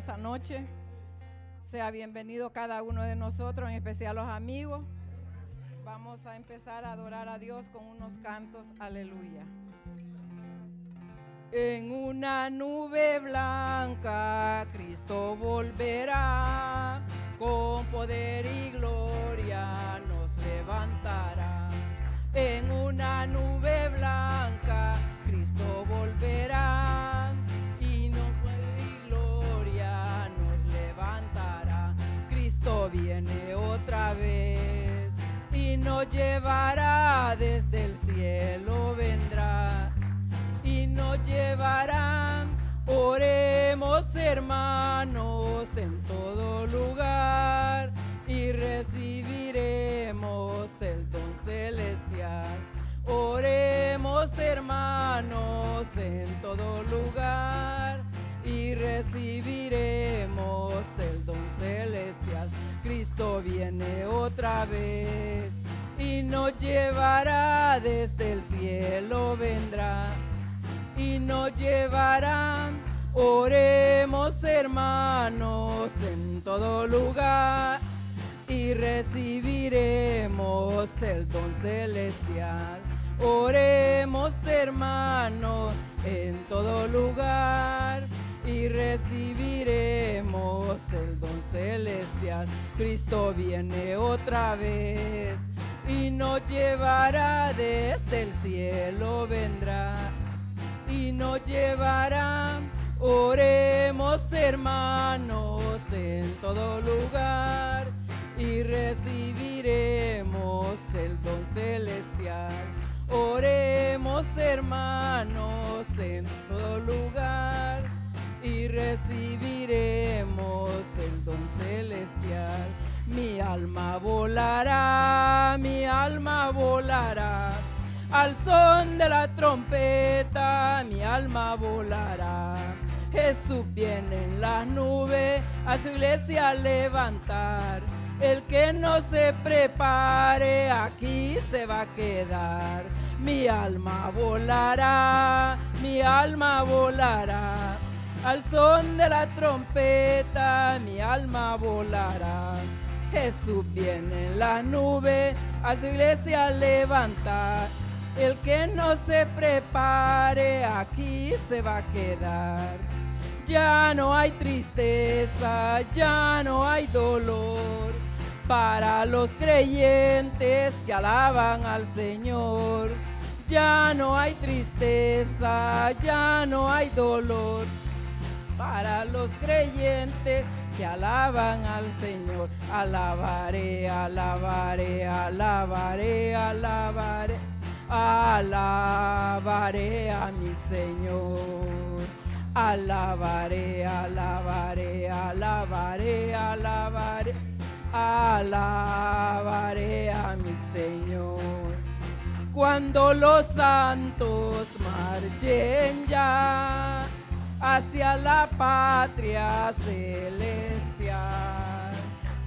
Esta noche sea bienvenido cada uno de nosotros, en especial los amigos. Vamos a empezar a adorar a Dios con unos cantos, aleluya. En una nube blanca Cristo volverá, con poder y gloria nos levantará. En una nube blanca Cristo volverá viene otra vez y nos llevará desde el cielo vendrá y nos llevará. Oremos hermanos en todo lugar y recibiremos el don celestial. Oremos hermanos en todo lugar y recibiremos el don celestial. Cristo viene otra vez y nos llevará desde el cielo vendrá y nos llevará. Oremos hermanos en todo lugar y recibiremos el don celestial. Oremos hermanos en todo lugar y recibiremos el don celestial. Cristo viene otra vez y nos llevará desde el cielo vendrá y nos llevará. Oremos hermanos en todo lugar y recibiremos el don celestial. Oremos hermanos en todo lugar y recibiremos el don celestial. Mi alma volará, mi alma volará. Al son de la trompeta mi alma volará. Jesús viene en las nubes a su iglesia a levantar. El que no se prepare aquí se va a quedar. Mi alma volará, mi alma volará. Al son de la trompeta mi alma volará. Jesús viene en la nube a su iglesia levantar. El que no se prepare aquí se va a quedar. Ya no hay tristeza, ya no hay dolor para los creyentes que alaban al Señor. Ya no hay tristeza, ya no hay dolor para los creyentes que alaban al Señor. Alabaré, alabaré, alabaré, alabaré, alabaré a mi Señor. Alabaré, alabaré, alabaré, alabaré, alabaré a mi Señor. Cuando los santos marchen ya hacia la patria celestial.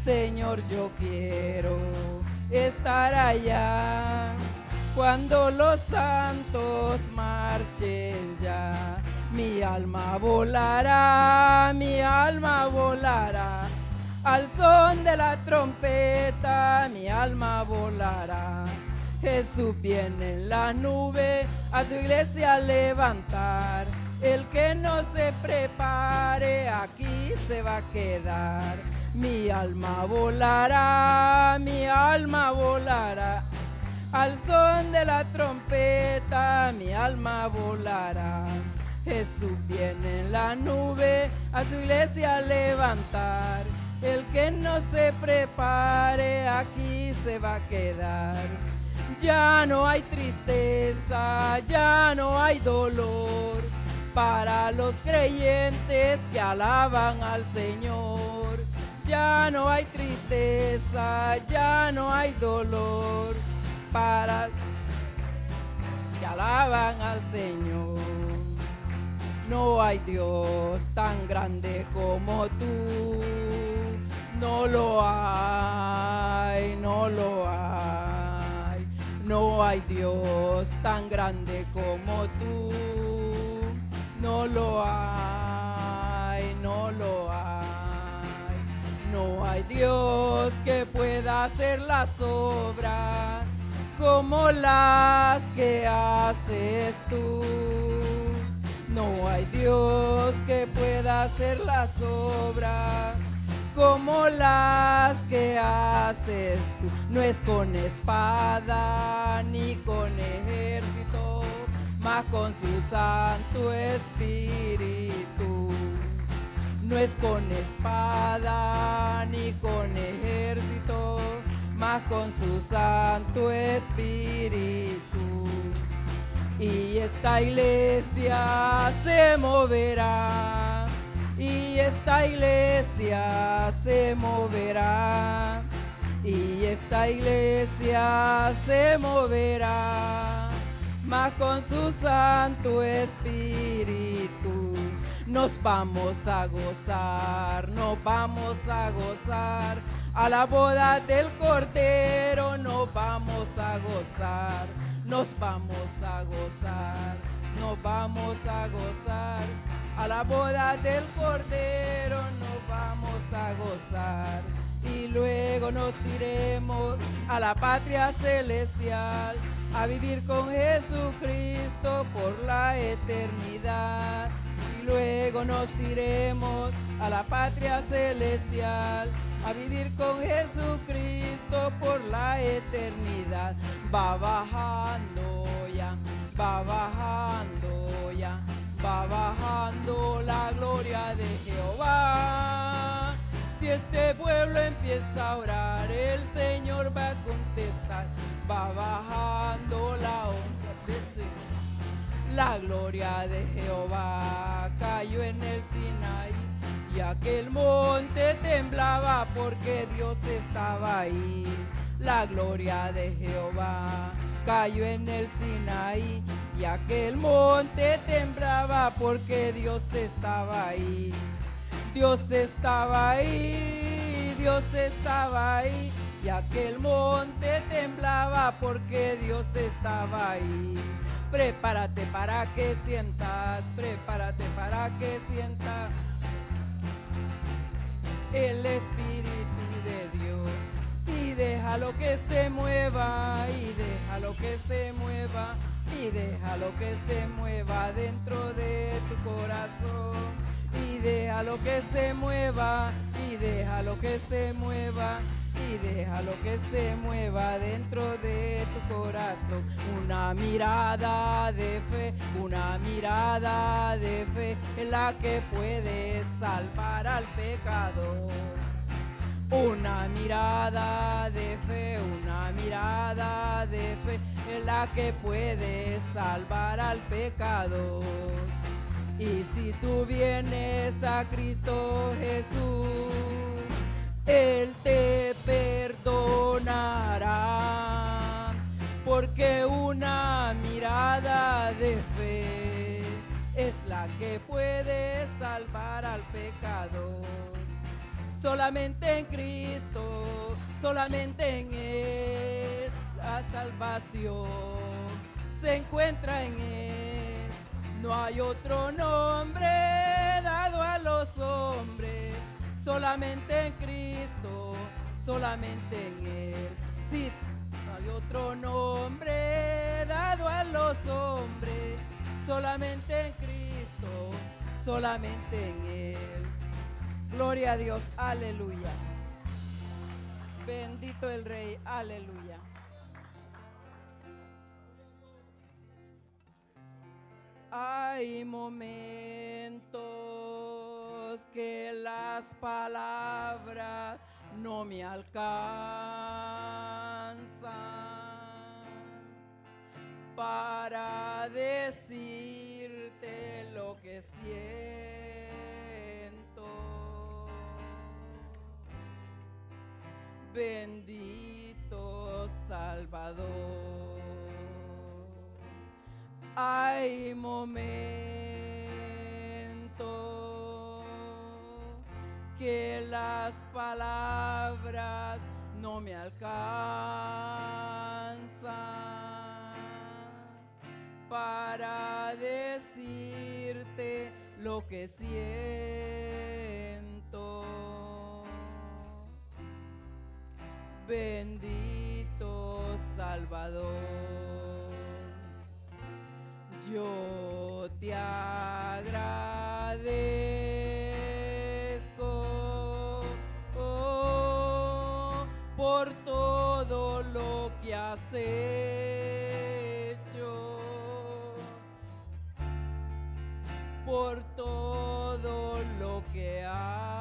Señor, yo quiero estar allá cuando los santos marchen ya. Mi alma volará, mi alma volará. Al son de la trompeta, mi alma volará. Jesús viene en la nube a su iglesia levantar. El que no se prepare aquí se va a quedar. Mi alma volará, mi alma volará. Al son de la trompeta mi alma volará. Jesús viene en la nube a su iglesia a levantar. El que no se prepare aquí se va a quedar. Ya no hay tristeza, ya no hay dolor para los creyentes que alaban al Señor. Ya no hay tristeza, ya no hay dolor para que alaban al Señor. No hay Dios tan grande como tú. No lo hay, no lo hay. No hay Dios tan grande como tú. No lo hay, no lo hay. hay Dios que pueda hacer las obras como las que haces tú. No hay Dios que pueda hacer las obras como las que haces tú. No es con espada ni con ejército, mas con su Santo Espíritu. No es con espada ni con ejército, mas con su Santo Espíritu. Y esta iglesia se moverá y esta iglesia se moverá y esta iglesia se moverá más con su santo espíritu nos vamos a gozar nos vamos a gozar. A la boda del cordero nos vamos a gozar nos vamos a gozar nos vamos a gozar. A la boda del Cordero nos vamos a gozar y luego nos iremos a la patria celestial a vivir con Jesucristo por la eternidad y luego nos iremos a la patria celestial a vivir con Jesucristo por la eternidad va bajando ya va bajando ya va bajando la gloria de Jehová. Si este pueblo empieza a orar, el Señor va a contestar. Va bajando la honra de Señor. La gloria de Jehová cayó en el Sinaí y aquel monte temblaba porque Dios estaba ahí. La gloria de Jehová cayó en el Sinaí y aquel monte temblaba porque Dios estaba ahí. Dios estaba ahí, Dios estaba ahí y aquel monte temblaba porque Dios estaba ahí. Prepárate para que sientas, prepárate para que sientas el Espíritu de Dios y déjalo que se mueva y déjalo que se mueva y déjalo que se mueva dentro de tu corazón y déjalo que se mueva y déjalo que se mueva y déjalo que se mueva dentro de tu corazón. Una mirada de fe, una mirada de fe en la que puedes salvar al pecador. Una mirada de fe, una mirada de fe en la que puedes salvar al pecador. Y si tú vienes a Cristo Jesús, Él te perdonará, porque una mirada de fe es la que puede salvar al pecador solamente en Cristo, solamente en Él, la salvación se encuentra en Él. No hay otro nombre dado a los hombres, solamente en Cristo, solamente en Él. Sí, no hay otro nombre dado a los hombres, solamente en Cristo, solamente en Él. Gloria a Dios, aleluya. Bendito el Rey, aleluya. Hay momentos que las palabras no me alcanzan para decirte lo que siento. Bendito Salvador. Hay momentos que las palabras no me alcanzan para decirte lo que siento. bendito Salvador. Yo te agradezco hecho, por todo lo que haces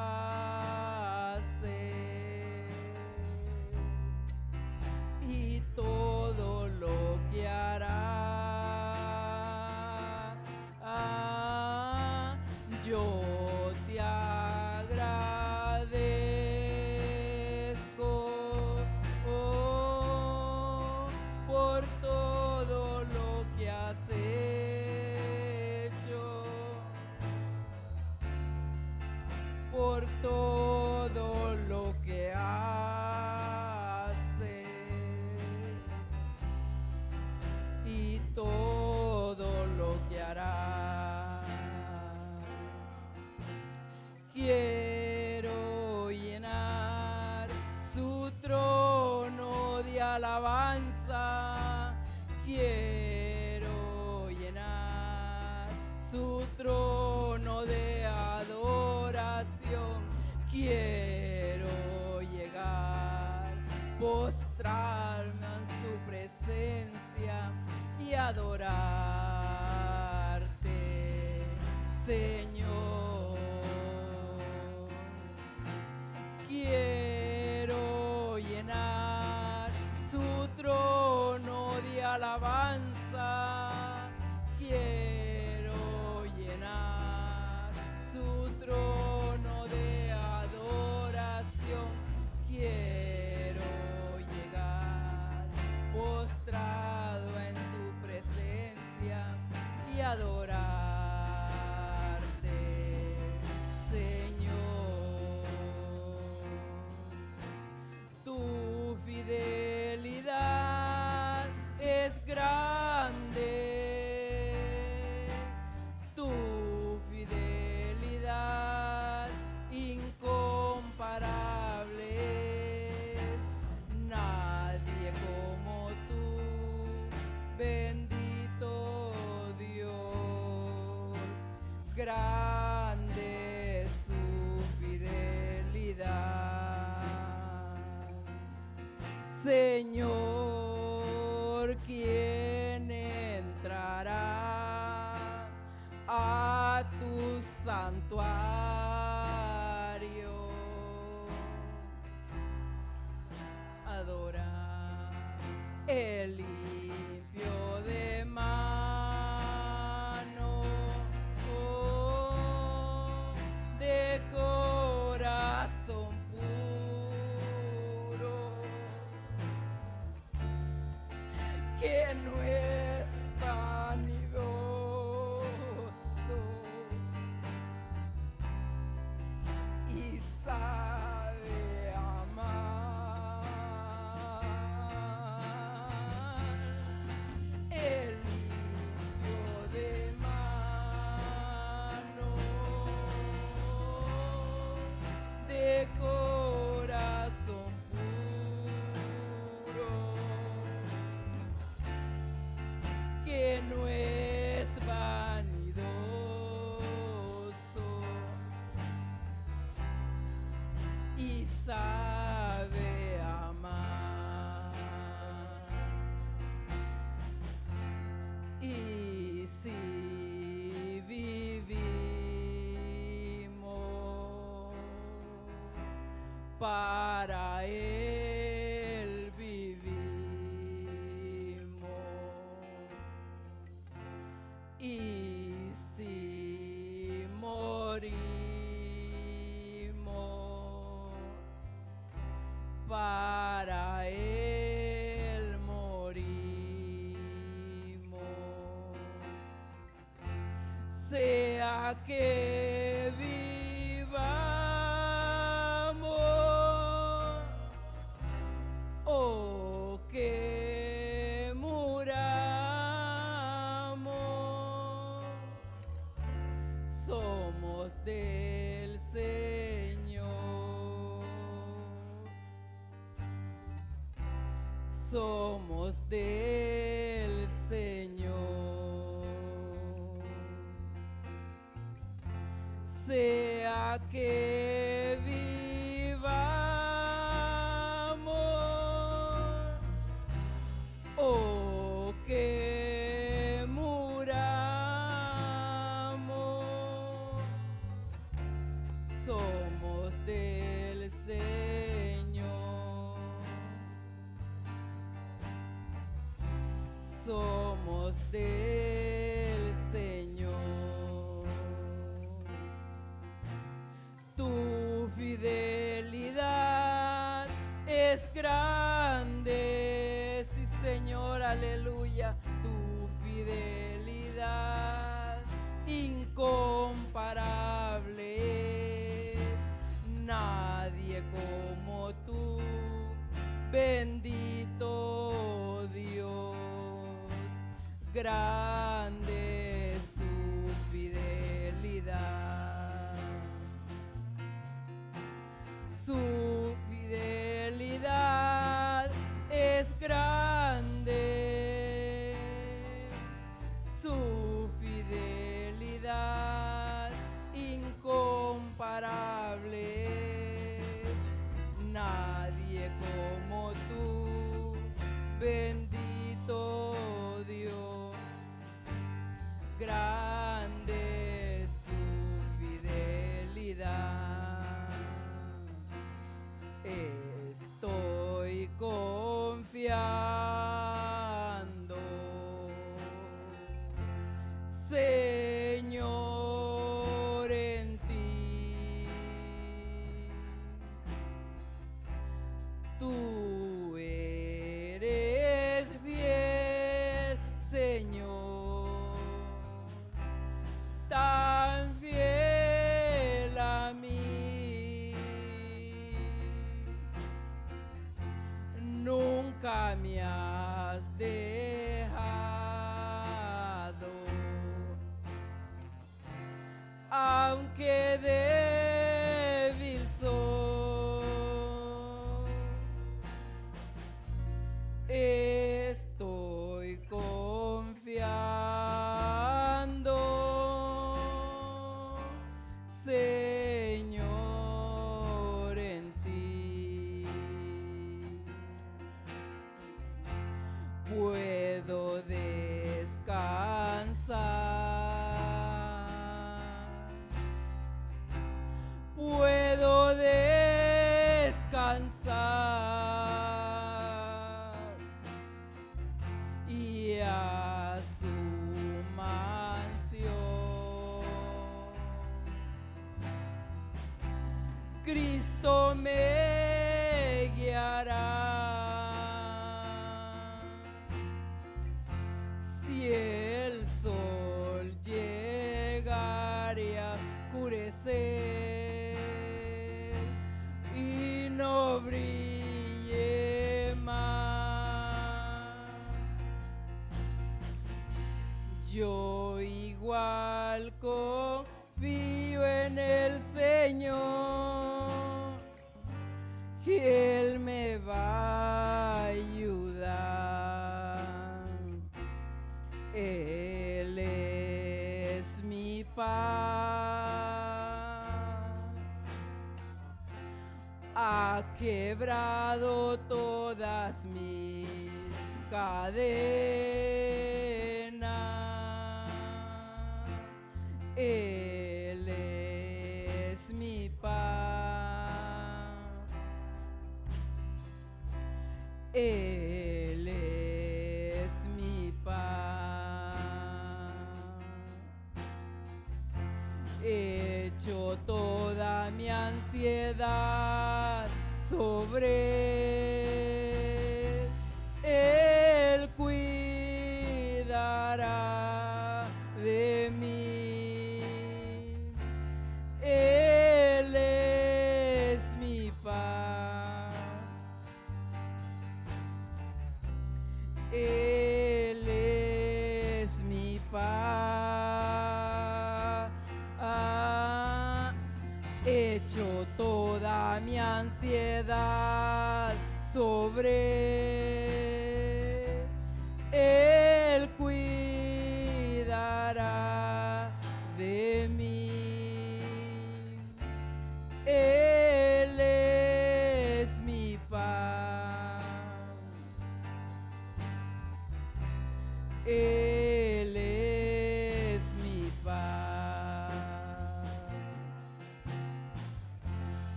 que no mi ansiedad sobre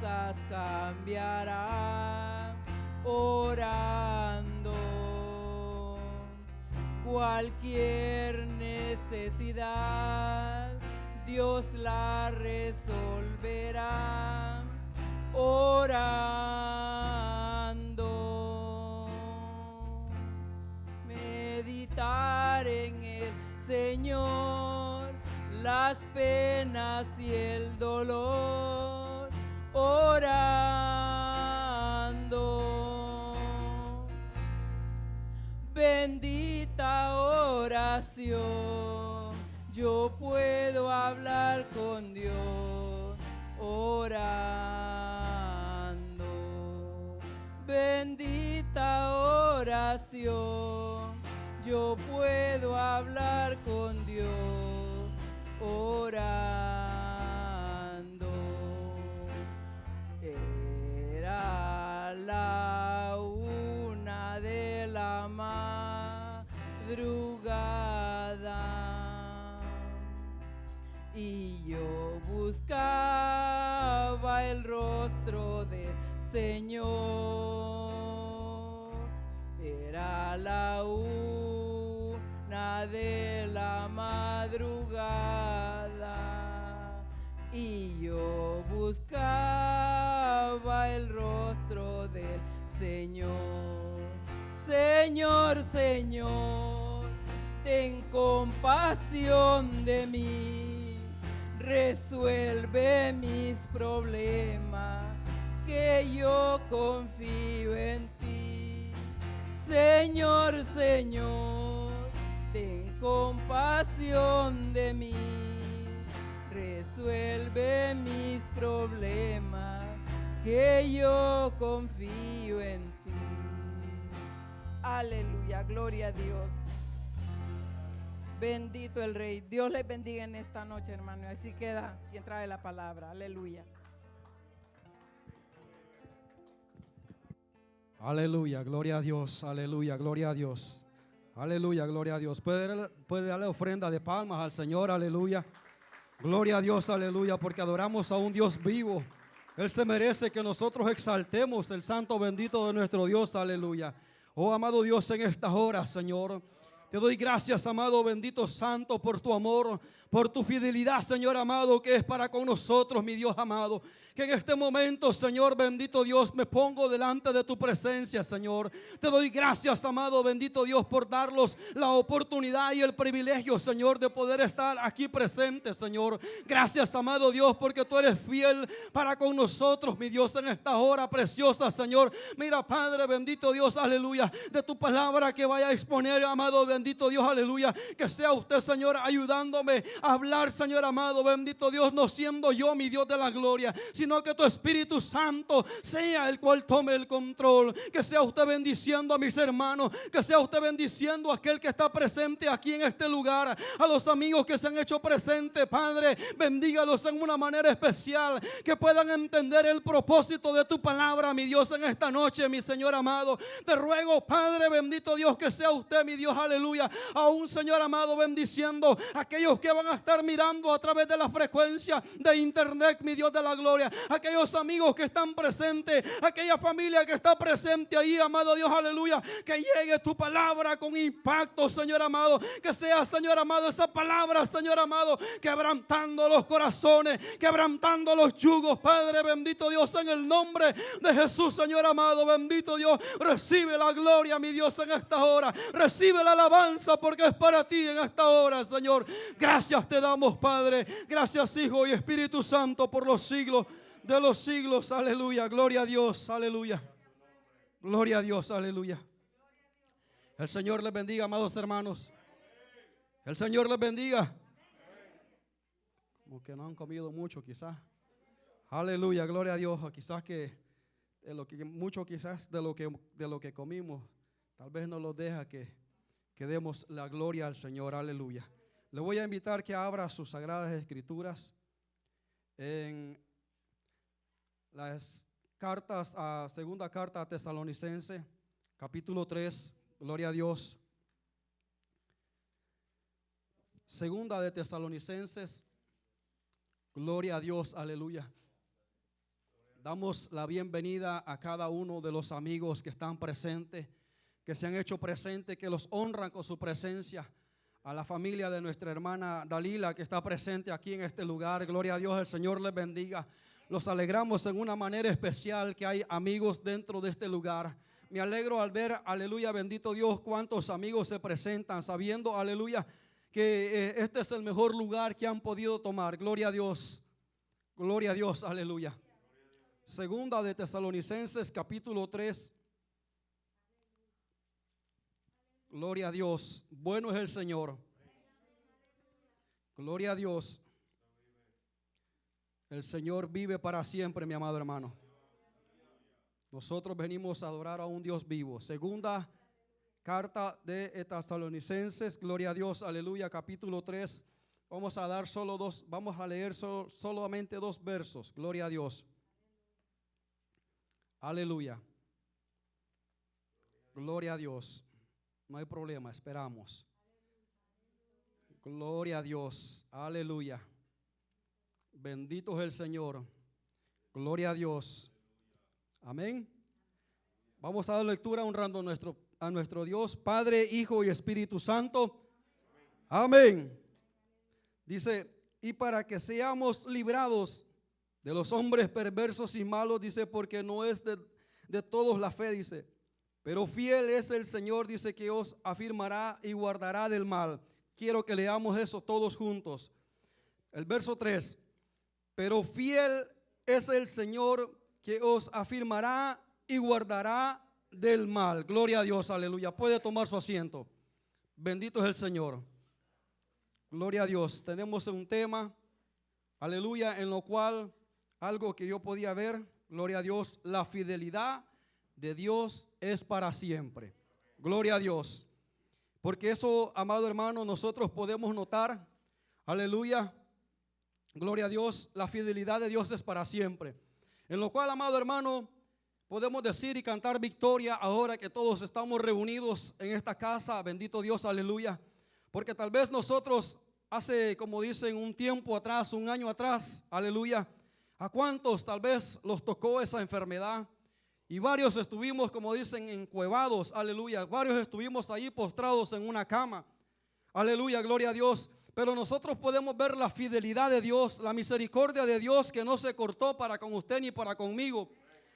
cosas cambiarán orando. Cualquier necesidad, Dios la resolverá orando meditar en el Señor, las penas y el dolor, orando. Bendita oración, yo puedo hablar con Dios orando. Bendita oración, yo puedo hablar con Dios orando. Señor. Era la una de la madrugada y yo buscaba el rostro del Señor. Señor, Señor, ten compasión de mí, resuelve mis problemas, que yo confío en ti. Señor, Señor, ten compasión de mí, resuelve mis problemas, que yo confío en ti. Aleluya, gloria a Dios. Bendito el Rey. Dios les bendiga en esta noche, hermano. Así queda quien trae la palabra. Aleluya. Aleluya, gloria a Dios, aleluya, gloria a Dios. Aleluya, gloria a Dios. Puede, puede darle ofrenda de palmas al Señor, aleluya. Gloria a Dios, aleluya, porque adoramos a un Dios vivo. Él se merece que nosotros exaltemos el santo bendito de nuestro Dios, aleluya. Oh amado Dios, en estas horas, Señor. Te doy gracias, amado bendito santo, por tu amor, por tu fidelidad, Señor amado, que es para con nosotros, mi Dios amado. Que en este momento, Señor bendito Dios, me pongo delante de tu presencia, Señor. Te doy gracias, amado bendito Dios, por darnos la oportunidad y el privilegio, Señor, de poder estar aquí presente, Señor. Gracias, amado Dios, porque tú eres fiel para con nosotros, mi Dios, en esta hora preciosa, Señor. Mira, Padre bendito Dios, aleluya, de tu palabra que vaya a exponer, amado bendito bendito Dios, aleluya. Que sea usted, Señor, ayudándome a hablar, Señor amado, bendito Dios, no siendo yo mi Dios de la gloria, sino que tu Espíritu Santo sea el cual tome el control. Que sea usted bendiciendo a mis hermanos, que sea usted bendiciendo a aquel que está presente aquí en este lugar, a los amigos que se han hecho presentes, Padre, bendígalos en una manera especial, que puedan entender el propósito de tu palabra, mi Dios, en esta noche, mi Señor amado. Te ruego, Padre, bendito Dios, que sea usted, mi Dios, aleluya, a un Señor amado, bendiciendo aquellos que van a estar mirando a través de la frecuencia de internet, mi Dios de la gloria, aquellos amigos que están presentes, aquella familia que está presente ahí, amado Dios, aleluya, que llegue tu palabra con impacto, Señor amado, que sea, Señor amado, esa palabra, Señor amado, quebrantando los corazones, quebrantando los yugos, Padre bendito Dios, en el nombre de Jesús, Señor amado, bendito Dios, recibe la gloria, mi Dios, en esta hora, recibe la alabanza porque es para ti en esta hora, Señor. Gracias te damos, Padre, gracias, Hijo y Espíritu Santo, por los siglos de los siglos, aleluya, gloria a Dios, aleluya, gloria a Dios, aleluya. El Señor les bendiga, amados hermanos. El Señor les bendiga. Como que no han comido mucho, quizás. Aleluya, gloria a Dios. Quizás que lo que mucho quizás de lo que de lo que comimos, tal vez no lo deja que, que demos la gloria al Señor. Aleluya. Le voy a invitar que abra sus sagradas escrituras en las cartas segunda carta a Tesalonicense, capítulo 3. Gloria a Dios. Segunda de Tesalonicenses. Gloria a Dios, aleluya. Damos la bienvenida a cada uno de los amigos que están presentes, que se han hecho presentes, que los honran con su presencia. A la familia de nuestra hermana Dalila que está presente aquí en este lugar. Gloria a Dios, el Señor les bendiga. Los alegramos en una manera especial que hay amigos dentro de este lugar. Me alegro al ver, aleluya, bendito Dios, cuántos amigos se presentan, sabiendo, aleluya, que eh, este es el mejor lugar que han podido tomar. Gloria a Dios. Gloria a Dios, aleluya. Segunda de Tesalonicenses capítulo 3. Gloria a Dios. Bueno es el Señor. Gloria a Dios. El Señor vive para siempre, mi amado hermano. Nosotros venimos a adorar a un Dios vivo. Segunda carta de Tesalonicenses. Gloria a Dios. Aleluya. Capítulo 3. Vamos a dar solo dos, vamos a leer solamente dos versos. Gloria a Dios. Aleluya. Gloria a Dios. No hay problema, esperamos. Gloria a Dios. Aleluya. Bendito es el Señor. Gloria a Dios. Amén. Vamos a dar lectura honrando a nuestro, a nuestro Dios, Padre, Hijo y Espíritu Santo. Amén. Dice, y para que seamos librados de los hombres perversos y malos, dice, porque no es de, de todos la fe, dice. Pero fiel es el Señor, dice que os afirmará y guardará del mal. Quiero que leamos eso todos juntos. El verso 3. Pero fiel es el Señor que os afirmará y guardará del mal. Gloria a Dios, aleluya. Puede tomar su asiento. Bendito es el Señor. Gloria a Dios. Tenemos un tema, aleluya, en lo cual algo que yo podía ver, gloria a Dios, la fidelidad de Dios es para siempre. Gloria a Dios. Porque eso, amado hermano, nosotros podemos notar, aleluya, gloria a Dios, la fidelidad de Dios es para siempre. En lo cual, amado hermano, podemos decir y cantar victoria ahora que todos estamos reunidos en esta casa, bendito Dios, aleluya. Porque tal vez nosotros hace, como dicen, un tiempo atrás, un año atrás, aleluya, ¿A cuántos tal vez los tocó esa enfermedad? Y varios estuvimos, como dicen, encuevados, aleluya. Varios estuvimos ahí postrados en una cama. Aleluya, gloria a Dios. Pero nosotros podemos ver la fidelidad de Dios, la misericordia de Dios que no se cortó para con usted ni para conmigo.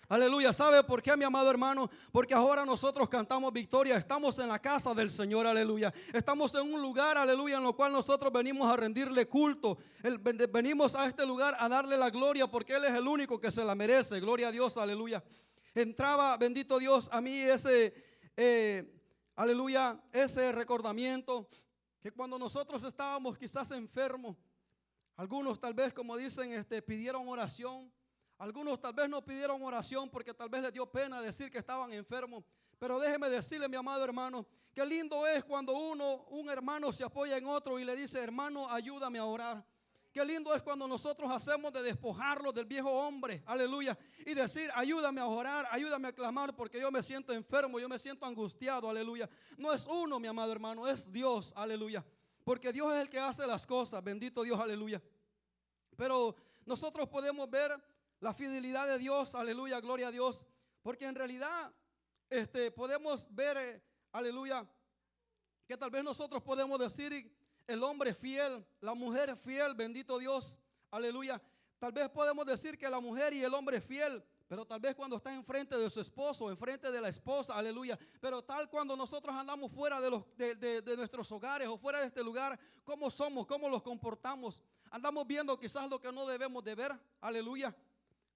Aleluya. ¿Sabe por qué, mi amado hermano? Porque ahora nosotros cantamos victoria. Estamos en la casa del Señor. Aleluya. Estamos en un lugar, aleluya, en lo cual nosotros venimos a rendirle culto. venimos a este lugar a darle la gloria porque Él es el único que se la merece. Gloria a Dios. Aleluya. Entraba, bendito Dios, a mí ese... Eh, aleluya, ese recordamiento que cuando nosotros estábamos quizás enfermos, algunos tal vez, como dicen, este, pidieron oración. Algunos tal vez no pidieron oración porque tal vez les dio pena decir que estaban enfermos. Pero déjeme decirle, mi amado hermano, qué lindo es cuando uno, un hermano se apoya en otro y le dice, hermano, ayúdame a orar. Qué lindo es cuando nosotros hacemos de despojarlo del viejo hombre, aleluya, y decir, ayúdame a orar, ayúdame a clamar, porque yo me siento enfermo, yo me siento angustiado, aleluya. No es uno, mi amado hermano, es Dios, aleluya. Porque Dios es el que hace las cosas, bendito Dios, aleluya. Pero nosotros podemos ver la fidelidad de Dios, aleluya, gloria a Dios, porque en realidad este, podemos ver, eh, aleluya, que tal vez nosotros podemos decir el hombre fiel, la mujer fiel, bendito Dios, aleluya. Tal vez podemos decir que la mujer y el hombre fiel, pero tal vez cuando está enfrente de su esposo, enfrente de la esposa, aleluya. Pero tal cuando nosotros andamos fuera de, los, de, nuestros hogares o fuera de este lugar, ¿cómo somos? ¿Cómo los comportamos? Andamos viendo quizás lo que no debemos de ver, aleluya.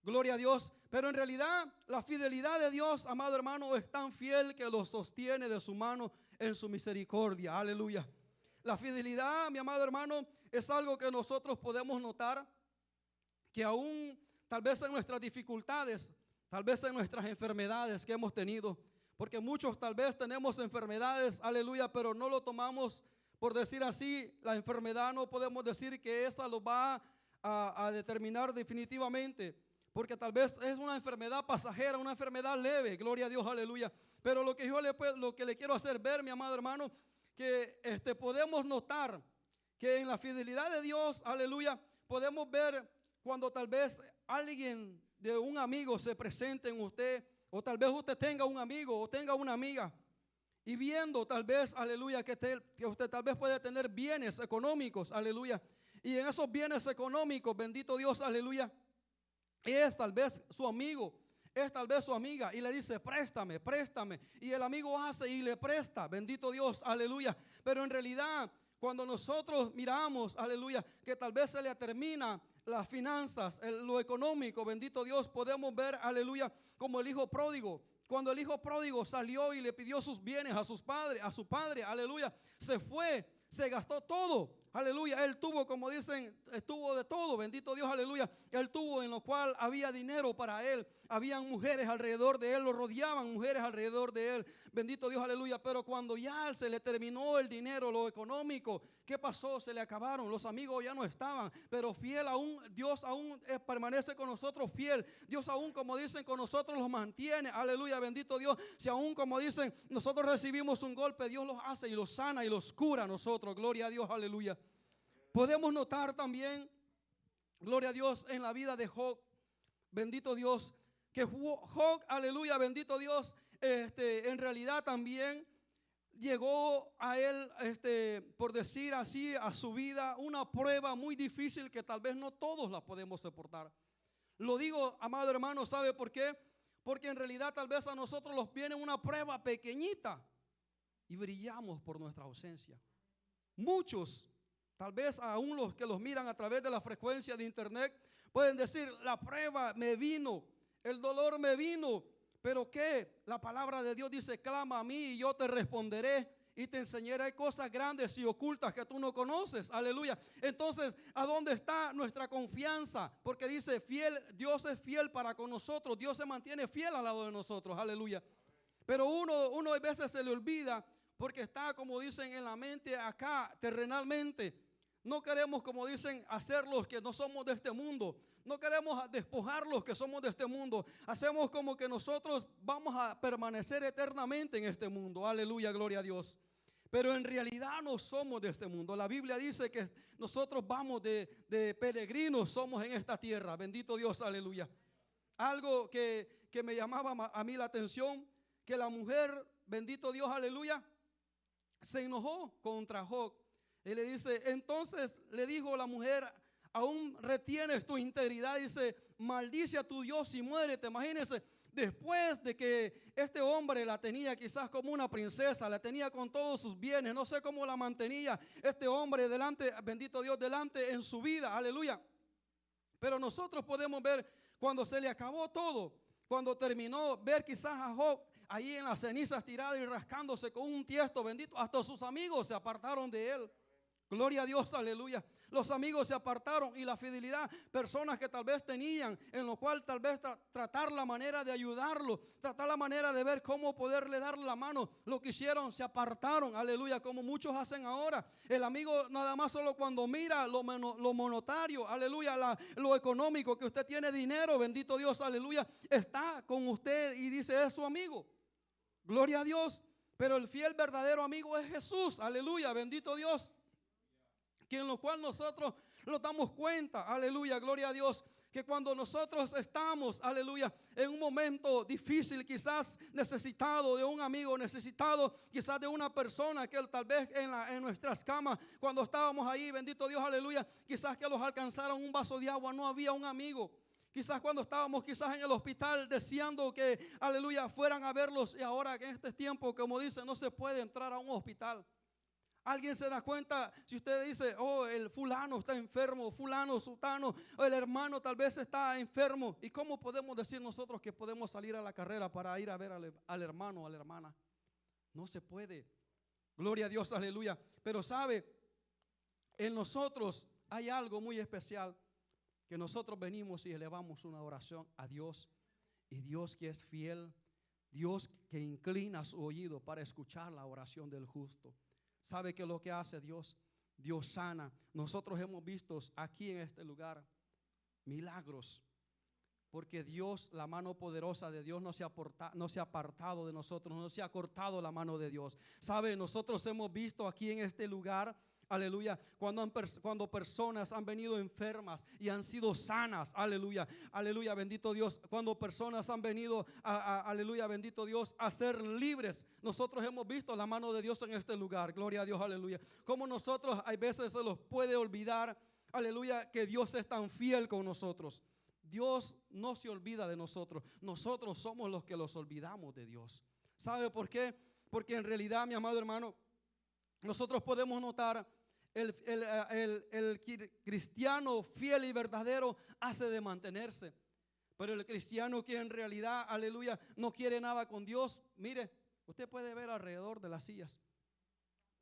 Gloria a Dios. Pero en realidad la fidelidad de Dios, amado hermano, es tan fiel que lo sostiene de su mano en su misericordia. Aleluya. La fidelidad, mi amado hermano, es algo que nosotros podemos notar que aún tal vez en nuestras dificultades, tal vez en nuestras enfermedades que hemos tenido, porque muchos tal vez tenemos enfermedades, aleluya, pero no lo tomamos por decir así, la enfermedad no podemos decir que esa lo va a, determinar definitivamente, porque tal vez es una enfermedad pasajera, una enfermedad leve, gloria a Dios, aleluya. Pero lo que yo le, lo le quiero hacer ver, mi amado hermano, que este, podemos notar que en la fidelidad de Dios, aleluya, podemos ver cuando tal vez alguien de un amigo se presente en usted, o tal vez usted tenga un amigo o tenga una amiga, y viendo tal vez, aleluya, que, que usted tal vez puede tener bienes económicos, aleluya, y en esos bienes económicos, bendito Dios, aleluya, es tal vez su amigo es tal vez su amiga y le dice, préstame, préstame. Y el amigo hace y le presta, bendito Dios, aleluya. Pero en realidad, cuando nosotros miramos, aleluya, que tal vez se le termina las finanzas, lo económico, bendito Dios, podemos ver, aleluya, como el hijo pródigo. Cuando el hijo pródigo salió y le pidió sus bienes a sus padres, a su padre, aleluya, se fue, se gastó todo. Aleluya, él tuvo, como dicen, estuvo de todo, bendito Dios, aleluya. Él tuvo en lo cual había dinero para él, habían mujeres alrededor de él, lo rodeaban mujeres alrededor de él, bendito Dios, aleluya. Pero cuando ya se le terminó el dinero, lo económico, ¿qué pasó? Se le acabaron, los amigos ya no estaban, pero fiel aún, Dios aún eh, permanece con nosotros fiel. Dios aún, como dicen, con nosotros los mantiene, aleluya, bendito Dios. Si aún, como dicen, nosotros recibimos un golpe, Dios los hace y los sana y los cura a nosotros, gloria a Dios, aleluya. Podemos notar también, gloria a Dios, en la vida de Job, bendito Dios, que Job, aleluya, bendito Dios, este, en realidad también llegó a él, este, por decir así, a su vida una prueba muy difícil que tal vez no todos la podemos soportar. Lo digo, amado hermano, ¿sabe por qué? Porque en realidad tal vez a nosotros nos viene una prueba pequeñita y brillamos por nuestra ausencia. Muchos Tal vez aún los que los miran a través de la frecuencia de internet pueden decir, la prueba me vino, el dolor me vino, pero ¿qué? La palabra de Dios dice, clama a mí y yo te responderé y te enseñaré cosas grandes y ocultas que tú no conoces. Aleluya. Entonces, ¿a dónde está nuestra confianza? Porque dice, fiel, Dios es fiel para con nosotros, Dios se mantiene fiel al lado de nosotros. Aleluya. Pero uno, uno a veces se le olvida porque está, como dicen, en la mente acá, terrenalmente. No queremos, como dicen, hacer los que no somos de este mundo. No queremos despojar los que somos de este mundo. Hacemos como que nosotros vamos a permanecer eternamente en este mundo. Aleluya, gloria a Dios. Pero en realidad no somos de este mundo. La Biblia dice que nosotros vamos de, de peregrinos, somos en esta tierra. Bendito Dios, aleluya. Algo que, que me llamaba a mí la atención, que la mujer, bendito Dios, aleluya, se enojó contra Job y le dice, entonces le dijo la mujer, aún retienes tu integridad. Dice, maldice a tu Dios y muérete. Imagínense, después de que este hombre la tenía quizás como una princesa, la tenía con todos sus bienes, no sé cómo la mantenía este hombre delante, bendito Dios, delante en su vida, aleluya. Pero nosotros podemos ver cuando se le acabó todo, cuando terminó, ver quizás a Job ahí en las cenizas tirado y rascándose con un tiesto bendito. Hasta sus amigos se apartaron de él. Gloria a Dios, aleluya. Los amigos se apartaron y la fidelidad, personas que tal vez tenían, en lo cual tal vez tratar la manera de ayudarlo, tratar la manera de ver cómo poderle darle la mano, lo que hicieron, se apartaron, aleluya, como muchos hacen ahora. El amigo nada más solo cuando mira lo, lo monotario, aleluya, lo económico, que usted tiene dinero, bendito Dios, aleluya, está con usted y dice es su amigo. Gloria a Dios. Pero el fiel verdadero amigo es Jesús, aleluya, bendito Dios que en lo cual nosotros nos damos cuenta, aleluya, gloria a Dios, que cuando nosotros estamos, aleluya, en un momento difícil, quizás necesitado de un amigo, necesitado quizás de una persona que tal vez en, en nuestras camas, cuando estábamos ahí, bendito Dios, aleluya, quizás que los alcanzaron un vaso de agua, no había un amigo. Quizás cuando estábamos quizás en el hospital deseando que, aleluya, fueran a verlos y ahora en este tiempo, como dice, no se puede entrar a un hospital. Alguien se da cuenta si usted dice, oh, el fulano está enfermo, fulano, sultano, o el hermano tal vez está enfermo. ¿Y cómo podemos decir nosotros que podemos salir a la carrera para ir a ver al, al hermano o a la hermana? No se puede. Gloria a Dios, aleluya. Pero sabe, en nosotros hay algo muy especial que nosotros venimos y elevamos una oración a Dios. Y Dios que es fiel, Dios que inclina su oído para escuchar la oración del justo. ¿Sabe qué es lo que hace Dios? Dios sana. Nosotros hemos visto aquí en este lugar milagros. Porque Dios, la mano poderosa de Dios no se, ha no se ha apartado de nosotros, no se ha cortado la mano de Dios. ¿Sabe? Nosotros hemos visto aquí en este lugar Aleluya. Cuando, cuando personas han venido enfermas y han sido sanas. Aleluya. Aleluya. Bendito Dios. Cuando personas han venido, a, aleluya. Bendito Dios, a ser libres. Nosotros hemos visto la mano de Dios en este lugar. Gloria a Dios. Aleluya. Como nosotros hay veces se los puede olvidar. Aleluya. Que Dios es tan fiel con nosotros. Dios no se olvida de nosotros. Nosotros somos los que los olvidamos de Dios. ¿Sabe por qué? Porque en realidad, mi amado hermano, nosotros podemos notar el, el, cristiano fiel y verdadero hace de mantenerse. Pero el cristiano que en realidad, aleluya, no quiere nada con Dios, mire, usted puede ver alrededor de las sillas.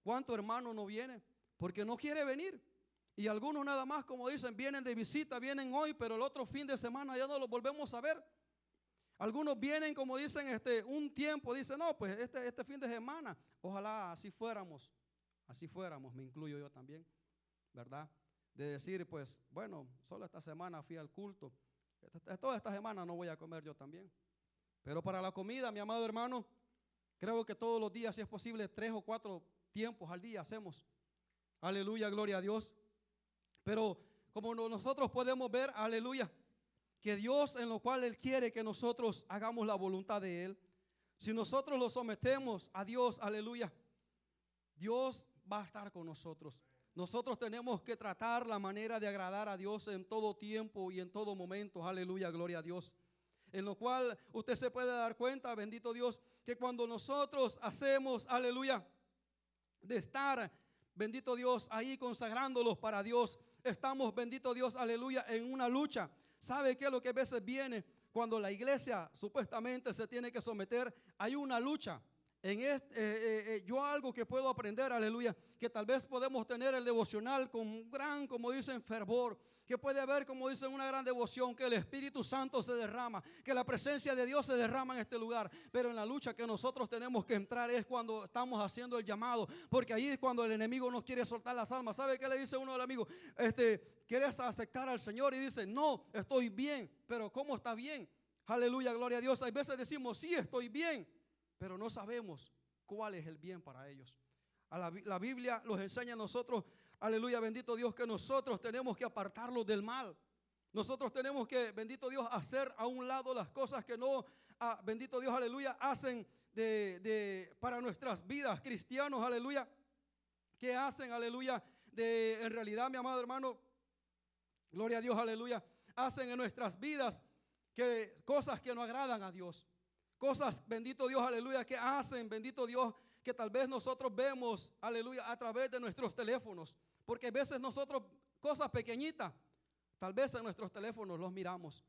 ¿Cuánto hermano no viene? Porque no quiere venir. Y algunos nada más, como dicen, vienen de visita, vienen hoy, pero el otro fin de semana ya no los volvemos a ver. Algunos vienen, como dicen, este, un tiempo, dicen, no, pues este, este fin de semana, ojalá así fuéramos así fuéramos, me incluyo yo también, ¿verdad? De decir, pues, bueno, solo esta semana fui al culto, toda esta semana no voy a comer yo también. Pero para la comida, mi amado hermano, creo que todos los días, si es posible, tres o cuatro tiempos al día hacemos. Aleluya, gloria a Dios. Pero como nosotros podemos ver, aleluya, que Dios en lo cual Él quiere que nosotros hagamos la voluntad de Él, si nosotros lo sometemos a Dios, aleluya, Dios va a estar con nosotros. Nosotros tenemos que tratar la manera de agradar a Dios en todo tiempo y en todo momento. Aleluya, gloria a Dios. En lo cual usted se puede dar cuenta, bendito Dios, que cuando nosotros hacemos, aleluya, de estar, bendito Dios, ahí consagrándolos para Dios, estamos, bendito Dios, aleluya, en una lucha. ¿Sabe qué es lo que a veces viene? Cuando la iglesia supuestamente se tiene que someter, hay una lucha. En este, yo algo que puedo aprender, aleluya, que tal vez podemos tener el devocional con un gran, como dicen, fervor, que puede haber, como dicen, una gran devoción, que el Espíritu Santo se derrama, que la presencia de Dios se derrama en este lugar. Pero en la lucha que nosotros tenemos que entrar es cuando estamos haciendo el llamado, porque ahí es cuando el enemigo nos quiere soltar las almas. ¿Sabe qué le dice uno del amigo? Este, ¿quieres aceptar al Señor? Y dice, no, estoy bien, pero ¿cómo está bien? Aleluya, gloria a Dios. Hay veces decimos, sí, estoy bien pero no sabemos cuál es el bien para ellos. A la, Biblia nos enseña a nosotros, aleluya, bendito Dios, que nosotros tenemos que apartarlos del mal. Nosotros tenemos que, bendito Dios, hacer a un lado las cosas que no, ah, bendito Dios, aleluya, hacen de, para nuestras vidas cristianos, aleluya. que hacen, aleluya, de, en realidad, mi amado hermano, gloria a Dios, aleluya, hacen en nuestras vidas que cosas que no agradan a Dios. Cosas, bendito Dios, aleluya, que hacen, bendito Dios, que tal vez nosotros vemos, aleluya, a través de nuestros teléfonos. Porque a veces nosotros, cosas pequeñitas, tal vez en nuestros teléfonos los miramos.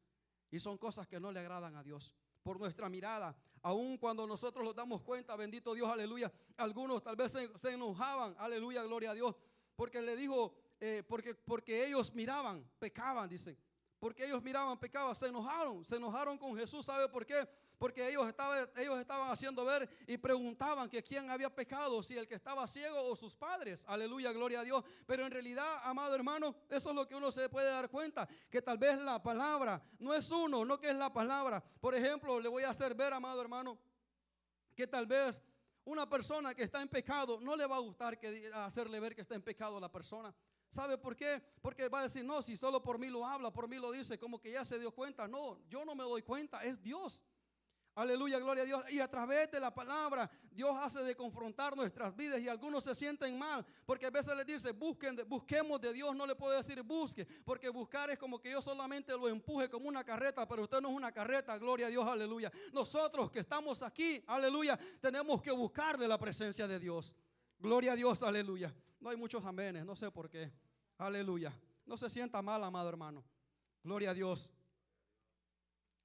Y son cosas que no le agradan a Dios. por nuestra mirada. Aun cuando nosotros nos damos cuenta, bendito Dios, aleluya. Algunos tal vez se, enojaban, aleluya, gloria a Dios, porque le dijo, eh, porque, porque ellos miraban, pecaban, dicen. Porque ellos miraban, pecaban, se enojaron, se enojaron con Jesús. ¿Sabe por qué? Porque ellos estaban, ellos estaban haciendo ver y preguntaban que quién había pecado, si el que estaba ciego o sus padres. Aleluya, gloria a Dios. Pero en realidad, amado hermano, eso es lo que uno se puede dar cuenta, que tal vez la palabra no es uno, no que es la palabra. Por ejemplo, le voy a hacer ver, amado hermano, que tal vez una persona que está en pecado no le va a gustar que hacerle ver que está en pecado a la persona. ¿Sabe por qué? Porque va a decir, no, si solo por mí lo habla, por mí lo dice, como que ya se dio cuenta. No, yo no me doy cuenta, es Dios. Aleluya, gloria a Dios. Y a través de la palabra, Dios hace de confrontar nuestras vidas y algunos se sienten mal, porque a veces les dice, busquen, busquemos de Dios, no le puedo decir busque, porque buscar es como que yo solamente lo empuje como una carreta, pero usted no es una carreta, gloria a Dios, aleluya. Nosotros que estamos aquí, aleluya, tenemos que buscar de la presencia de Dios. Gloria a Dios, aleluya. No hay muchos amenes, no sé por qué. Aleluya. No se sienta mal, amado hermano. Gloria a Dios.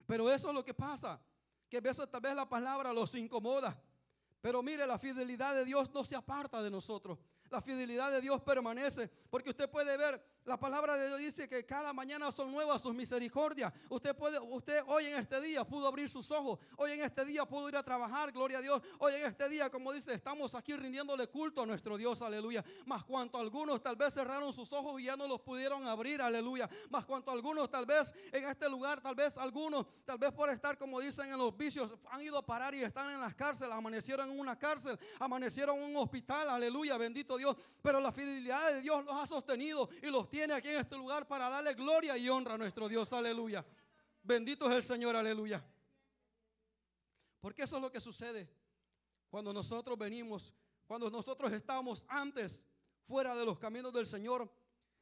Pero eso es lo que pasa. Que a veces tal vez la palabra los incomoda. Pero mire, la fidelidad de Dios no se aparta de nosotros la fidelidad de Dios permanece. Porque usted puede ver, la palabra de Dios dice que cada mañana son nuevas sus misericordias. Usted puede, usted hoy en este día pudo abrir sus ojos. Hoy en este día pudo ir a trabajar, gloria a Dios. Hoy en este día, como dice, estamos aquí rindiéndole culto a nuestro Dios, aleluya. Más cuanto algunos tal vez cerraron sus ojos y ya no los pudieron abrir, aleluya. Más cuanto algunos tal vez en este lugar, tal vez algunos, tal vez por estar, como dicen en los vicios, han ido a parar y están en las cárceles, amanecieron en una cárcel, amanecieron en un hospital, aleluya, bendito Dios. Pero la fidelidad de Dios los ha sostenido y los tiene aquí en este lugar para darle gloria y honra a nuestro Dios. Aleluya. Bendito es el Señor. Aleluya. Porque eso es lo que sucede cuando nosotros venimos, cuando nosotros estamos antes fuera de los caminos del Señor.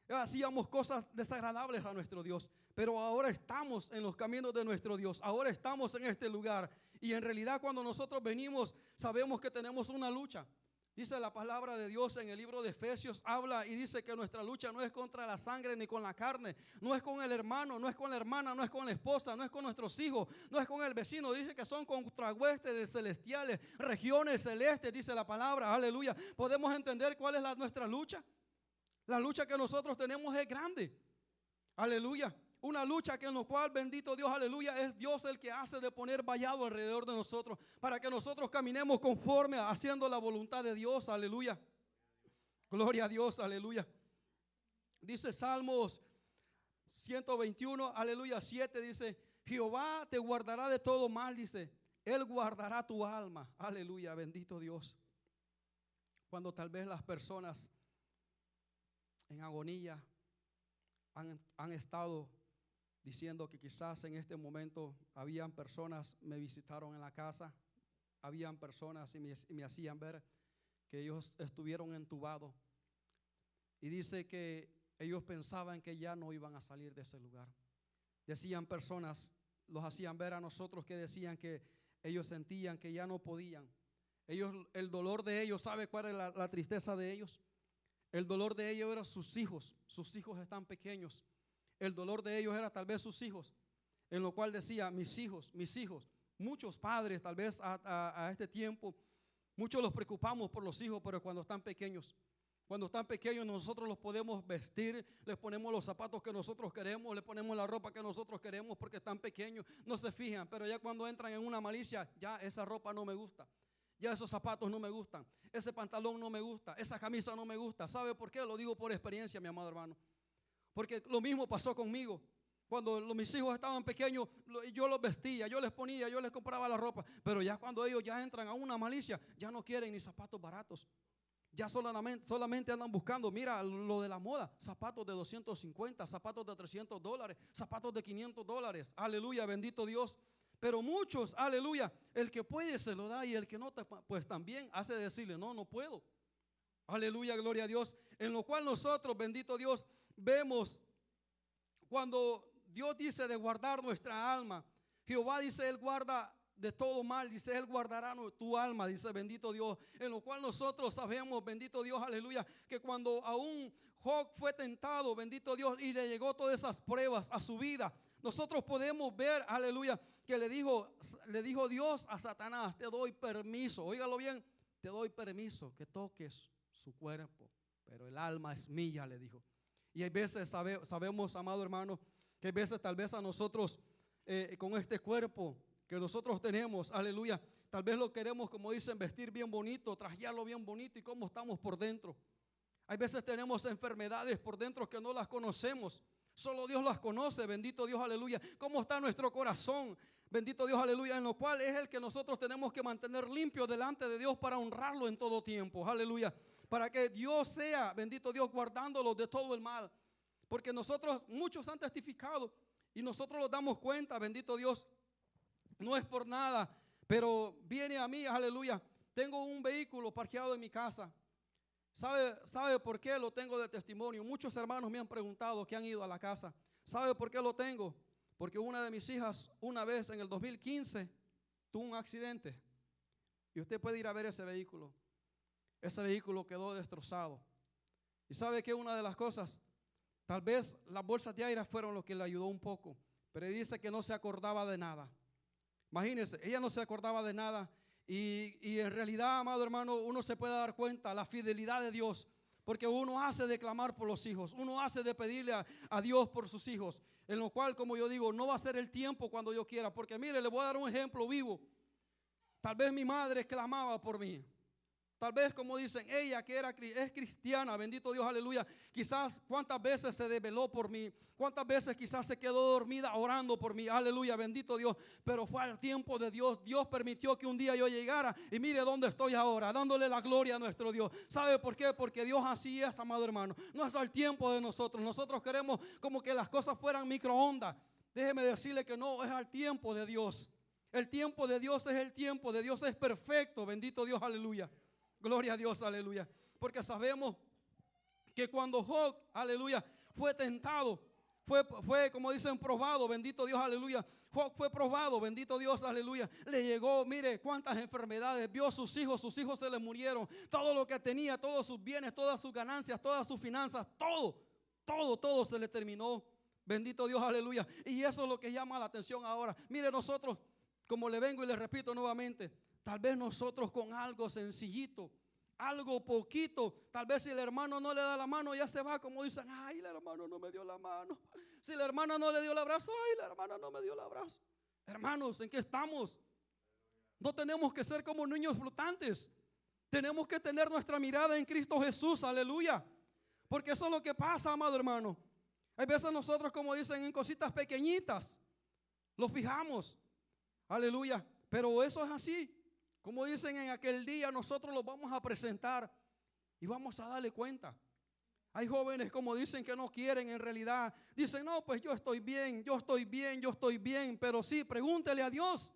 Hacíamos cosas desagradables a nuestro Dios, pero ahora estamos en los caminos de nuestro Dios, ahora estamos en este lugar. Y en realidad cuando nosotros venimos, sabemos que tenemos una lucha. Dice la palabra de Dios en el libro de Efesios, habla y dice que nuestra lucha no es contra la sangre ni con la carne, no es con el hermano, no es con la hermana, no es con la esposa, no es con nuestros hijos, no es con el vecino, dice que son contra huestes celestiales, regiones celestes, dice la palabra, aleluya. ¿Podemos entender cuál es la, nuestra lucha? La lucha que nosotros tenemos es grande, aleluya. Una lucha que en lo cual, bendito Dios, aleluya, es Dios el que hace de poner vallado alrededor de nosotros para que nosotros caminemos conforme haciendo la voluntad de Dios, aleluya. Gloria a Dios, aleluya. Dice Salmos 121, aleluya, 7, dice, Jehová te guardará de todo mal, dice, Él guardará tu alma, aleluya, bendito Dios. Cuando tal vez las personas en agonía han, han estado diciendo que quizás en este momento habían personas, me visitaron en la casa, habían personas y me, hacían ver que ellos estuvieron entubados. Y dice que ellos pensaban que ya no iban a salir de ese lugar. Decían personas, los hacían ver a nosotros que decían que ellos sentían que ya no podían. Ellos, el dolor de ellos, ¿sabe cuál es la, la tristeza de ellos? El dolor de ellos era sus hijos. Sus hijos están pequeños el dolor de ellos era tal vez sus hijos, en lo cual decía, mis hijos, mis hijos, muchos padres tal vez a, este tiempo, muchos los preocupamos por los hijos, pero cuando están pequeños, cuando están pequeños nosotros los podemos vestir, les ponemos los zapatos que nosotros queremos, les ponemos la ropa que nosotros queremos porque están pequeños, no se fijan, pero ya cuando entran en una malicia, ya esa ropa no me gusta. Ya esos zapatos no me gustan, ese pantalón no me gusta, esa camisa no me gusta. ¿Sabe por qué? Lo digo por experiencia, mi amado hermano. Porque lo mismo pasó conmigo. Cuando mis hijos estaban pequeños, yo los vestía, yo les ponía, yo les compraba la ropa. Pero ya cuando ellos ya entran a una malicia, ya no quieren ni zapatos baratos. Ya solamente, solamente andan buscando, mira lo de la moda, zapatos de 250, zapatos de 300 dólares, zapatos de 500 dólares. Aleluya, bendito Dios. Pero muchos, aleluya, el que puede se lo da y el que no, pues también hace decirle, no, no puedo. Aleluya, gloria a Dios. En lo cual nosotros, bendito Dios, vemos cuando Dios dice de guardar nuestra alma. Jehová dice, Él guarda de todo mal, dice, Él guardará tu alma, dice, bendito Dios. En lo cual nosotros sabemos, bendito Dios, aleluya, que cuando aún Job fue tentado, bendito Dios, y le llegó todas esas pruebas a su vida, Nosotros podemos ver, aleluya, que le dijo, le dijo Dios a Satanás, te doy permiso, óigalo bien, te doy permiso que toques su cuerpo, pero el alma es mía, le dijo. Y hay veces sabemos, amado hermano, que hay veces tal vez a nosotros eh, con este cuerpo que nosotros tenemos, aleluya, tal vez lo queremos, como dicen, vestir bien bonito, trajearlo bien bonito y cómo estamos por dentro. Hay veces tenemos enfermedades por dentro que no las conocemos. Solo Dios las conoce, bendito Dios, aleluya. ¿Cómo está nuestro corazón? Bendito Dios, aleluya, en lo cual es el que nosotros tenemos que mantener limpio delante de Dios para honrarlo en todo tiempo, aleluya. Para que Dios sea, bendito Dios, guardándolo de todo el mal. Porque nosotros, muchos han testificado y nosotros los damos cuenta, bendito Dios, no es por nada, pero viene a mí, aleluya. Tengo un vehículo parqueado en mi casa. ¿Sabe, ¿Sabe por qué lo tengo de testimonio? Muchos hermanos me han preguntado que han ido a la casa. ¿Sabe por qué lo tengo? Porque una de mis hijas, una vez en el 2015, tuvo un accidente. Y usted puede ir a ver ese vehículo. Ese vehículo quedó destrozado. Y sabe que una de las cosas, tal vez las bolsas de aire fueron lo que le ayudó un poco. Pero dice que no se acordaba de nada. Imagínense, ella no se acordaba de nada. Y, y en realidad, amado hermano, uno se puede dar cuenta la fidelidad de Dios porque uno hace de clamar por los hijos, uno hace de pedirle a, Dios por sus hijos, en lo cual, como yo digo, no va a ser el tiempo cuando yo quiera, porque mire, le voy a dar un ejemplo vivo. Tal vez mi madre clamaba por mí. Tal vez como dicen, ella que era, es cristiana, bendito Dios, aleluya. Quizás cuántas veces se desveló por mí, cuántas veces quizás se quedó dormida orando por mí, aleluya, bendito Dios. Pero fue al tiempo de Dios. Dios permitió que un día yo llegara y mire dónde estoy ahora, dándole la gloria a nuestro Dios. ¿Sabe por qué? Porque Dios así es, amado hermano. No es al tiempo de nosotros. Nosotros queremos como que las cosas fueran microondas. Déjeme decirle que no, es al tiempo de Dios. El tiempo de Dios es el tiempo de Dios, es perfecto, bendito Dios, aleluya. Gloria a Dios, aleluya. Porque sabemos que cuando Job, aleluya, fue tentado, fue, fue, como dicen, probado, bendito Dios, aleluya. Job fue probado, bendito Dios, aleluya. Le llegó, mire cuántas enfermedades, vio a sus hijos, sus hijos se le murieron. Todo lo que tenía, todos sus bienes, todas sus ganancias, todas sus finanzas, todo, todo, todo se le terminó. Bendito Dios, aleluya. Y eso es lo que llama la atención ahora. Mire, nosotros, como le vengo y le repito nuevamente, Tal vez nosotros con algo sencillito, algo poquito, tal vez si el hermano no le da la mano, ya se va como dicen, ay, el hermano no me dio la mano. Si la hermana no le dio el abrazo, ay, la hermana no me dio el abrazo. Hermanos, ¿en qué estamos? No tenemos que ser como niños flotantes. Tenemos que tener nuestra mirada en Cristo Jesús, aleluya. Porque eso es lo que pasa, amado hermano. Hay veces nosotros, como dicen, en cositas pequeñitas, lo fijamos. Aleluya. Pero eso es así. Como dicen en aquel día, nosotros los vamos a presentar y vamos a darle cuenta. Hay jóvenes como dicen que no quieren en realidad. Dicen, no, pues yo estoy bien, yo estoy bien, yo estoy bien. Pero sí, pregúntele a Dios.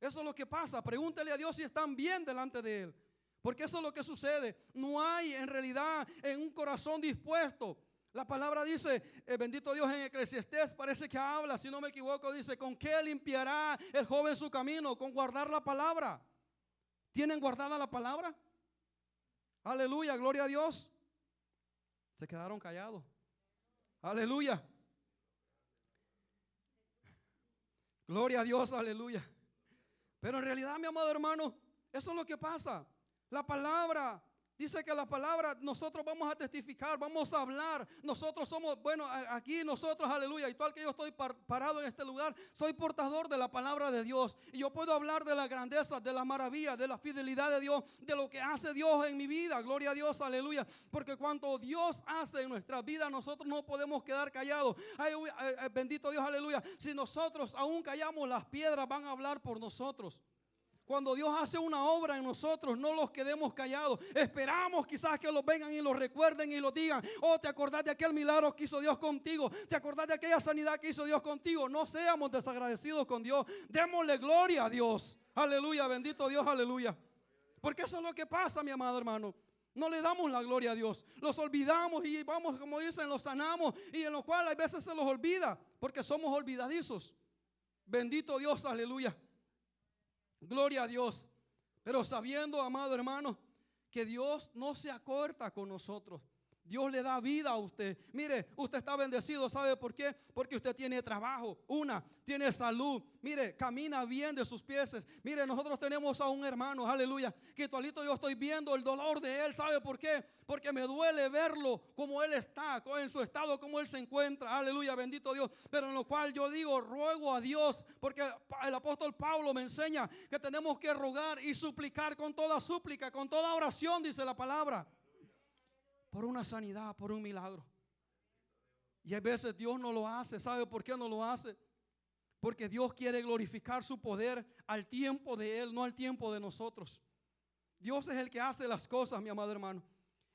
Eso es lo que pasa. Pregúntele a Dios si están bien delante de Él. Porque eso es lo que sucede. No hay en realidad en un corazón dispuesto. La palabra dice, eh, bendito Dios en Eclesiastés, parece que habla, si no me equivoco, dice, ¿con qué limpiará el joven su camino? Con guardar la palabra. ¿Tienen guardada la palabra? Aleluya, gloria a Dios. Se quedaron callados. Aleluya. Gloria a Dios, aleluya. Pero en realidad, mi amado hermano, eso es lo que pasa. La palabra Dice que la palabra nosotros vamos a testificar, vamos a hablar. Nosotros somos, bueno, aquí nosotros, aleluya, y el que yo estoy parado en este lugar, soy portador de la palabra de Dios. Y yo puedo hablar de la grandeza, de la maravilla, de la fidelidad de Dios, de lo que hace Dios en mi vida. Gloria a Dios, aleluya. Porque cuando Dios hace en nuestra vida, nosotros no podemos quedar callados. Ay, bendito Dios, aleluya. Si nosotros aún callamos, las piedras van a hablar por nosotros. Cuando Dios hace una obra en nosotros, no los quedemos callados. Esperamos quizás que los vengan y los recuerden y los digan. Oh, te acordás de aquel milagro que hizo Dios contigo. Te acordás de aquella sanidad que hizo Dios contigo. No seamos desagradecidos con Dios. Démosle gloria a Dios. Aleluya, bendito Dios, aleluya. Porque eso es lo que pasa, mi amado hermano. No le damos la gloria a Dios. Los olvidamos y vamos, como dicen, los sanamos. Y en lo cual a veces se los olvida. Porque somos olvidadizos. Bendito Dios, aleluya. Gloria a Dios. Pero sabiendo, amado hermano, que Dios no se acorta con nosotros. Dios le da vida a usted. Mire, usted está bendecido, ¿sabe por qué? Porque usted tiene trabajo, una, tiene salud. Mire, camina bien de sus pies. Mire, nosotros tenemos a un hermano, aleluya, que todavía yo estoy viendo el dolor de él, ¿sabe por qué? Porque me duele verlo como él está, en su estado, como él se encuentra, aleluya, bendito Dios. Pero en lo cual yo digo, ruego a Dios, porque el apóstol Pablo me enseña que tenemos que rogar y suplicar con toda súplica, con toda oración, dice la palabra por una sanidad, por un milagro. Y a veces Dios no lo hace. ¿Sabe por qué no lo hace? Porque Dios quiere glorificar su poder al tiempo de Él, no al tiempo de nosotros. Dios es el que hace las cosas, mi amado hermano.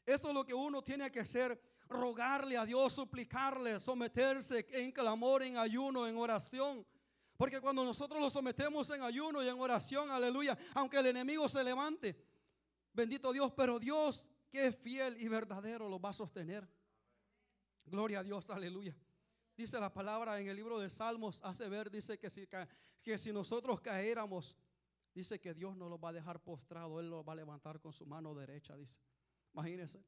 Eso es lo que uno tiene que hacer, rogarle a Dios, suplicarle, someterse en clamor, en ayuno, en oración. Porque cuando nosotros lo sometemos en ayuno y en oración, aleluya, aunque el enemigo se levante, bendito Dios, pero Dios que fiel y verdadero lo va a sostener. Gloria a Dios, aleluya. Dice la palabra en el libro de Salmos, hace ver, dice que si, que si nosotros caéramos, dice que Dios no lo va a dejar postrado, Él lo va a levantar con su mano derecha, dice. Imagínense,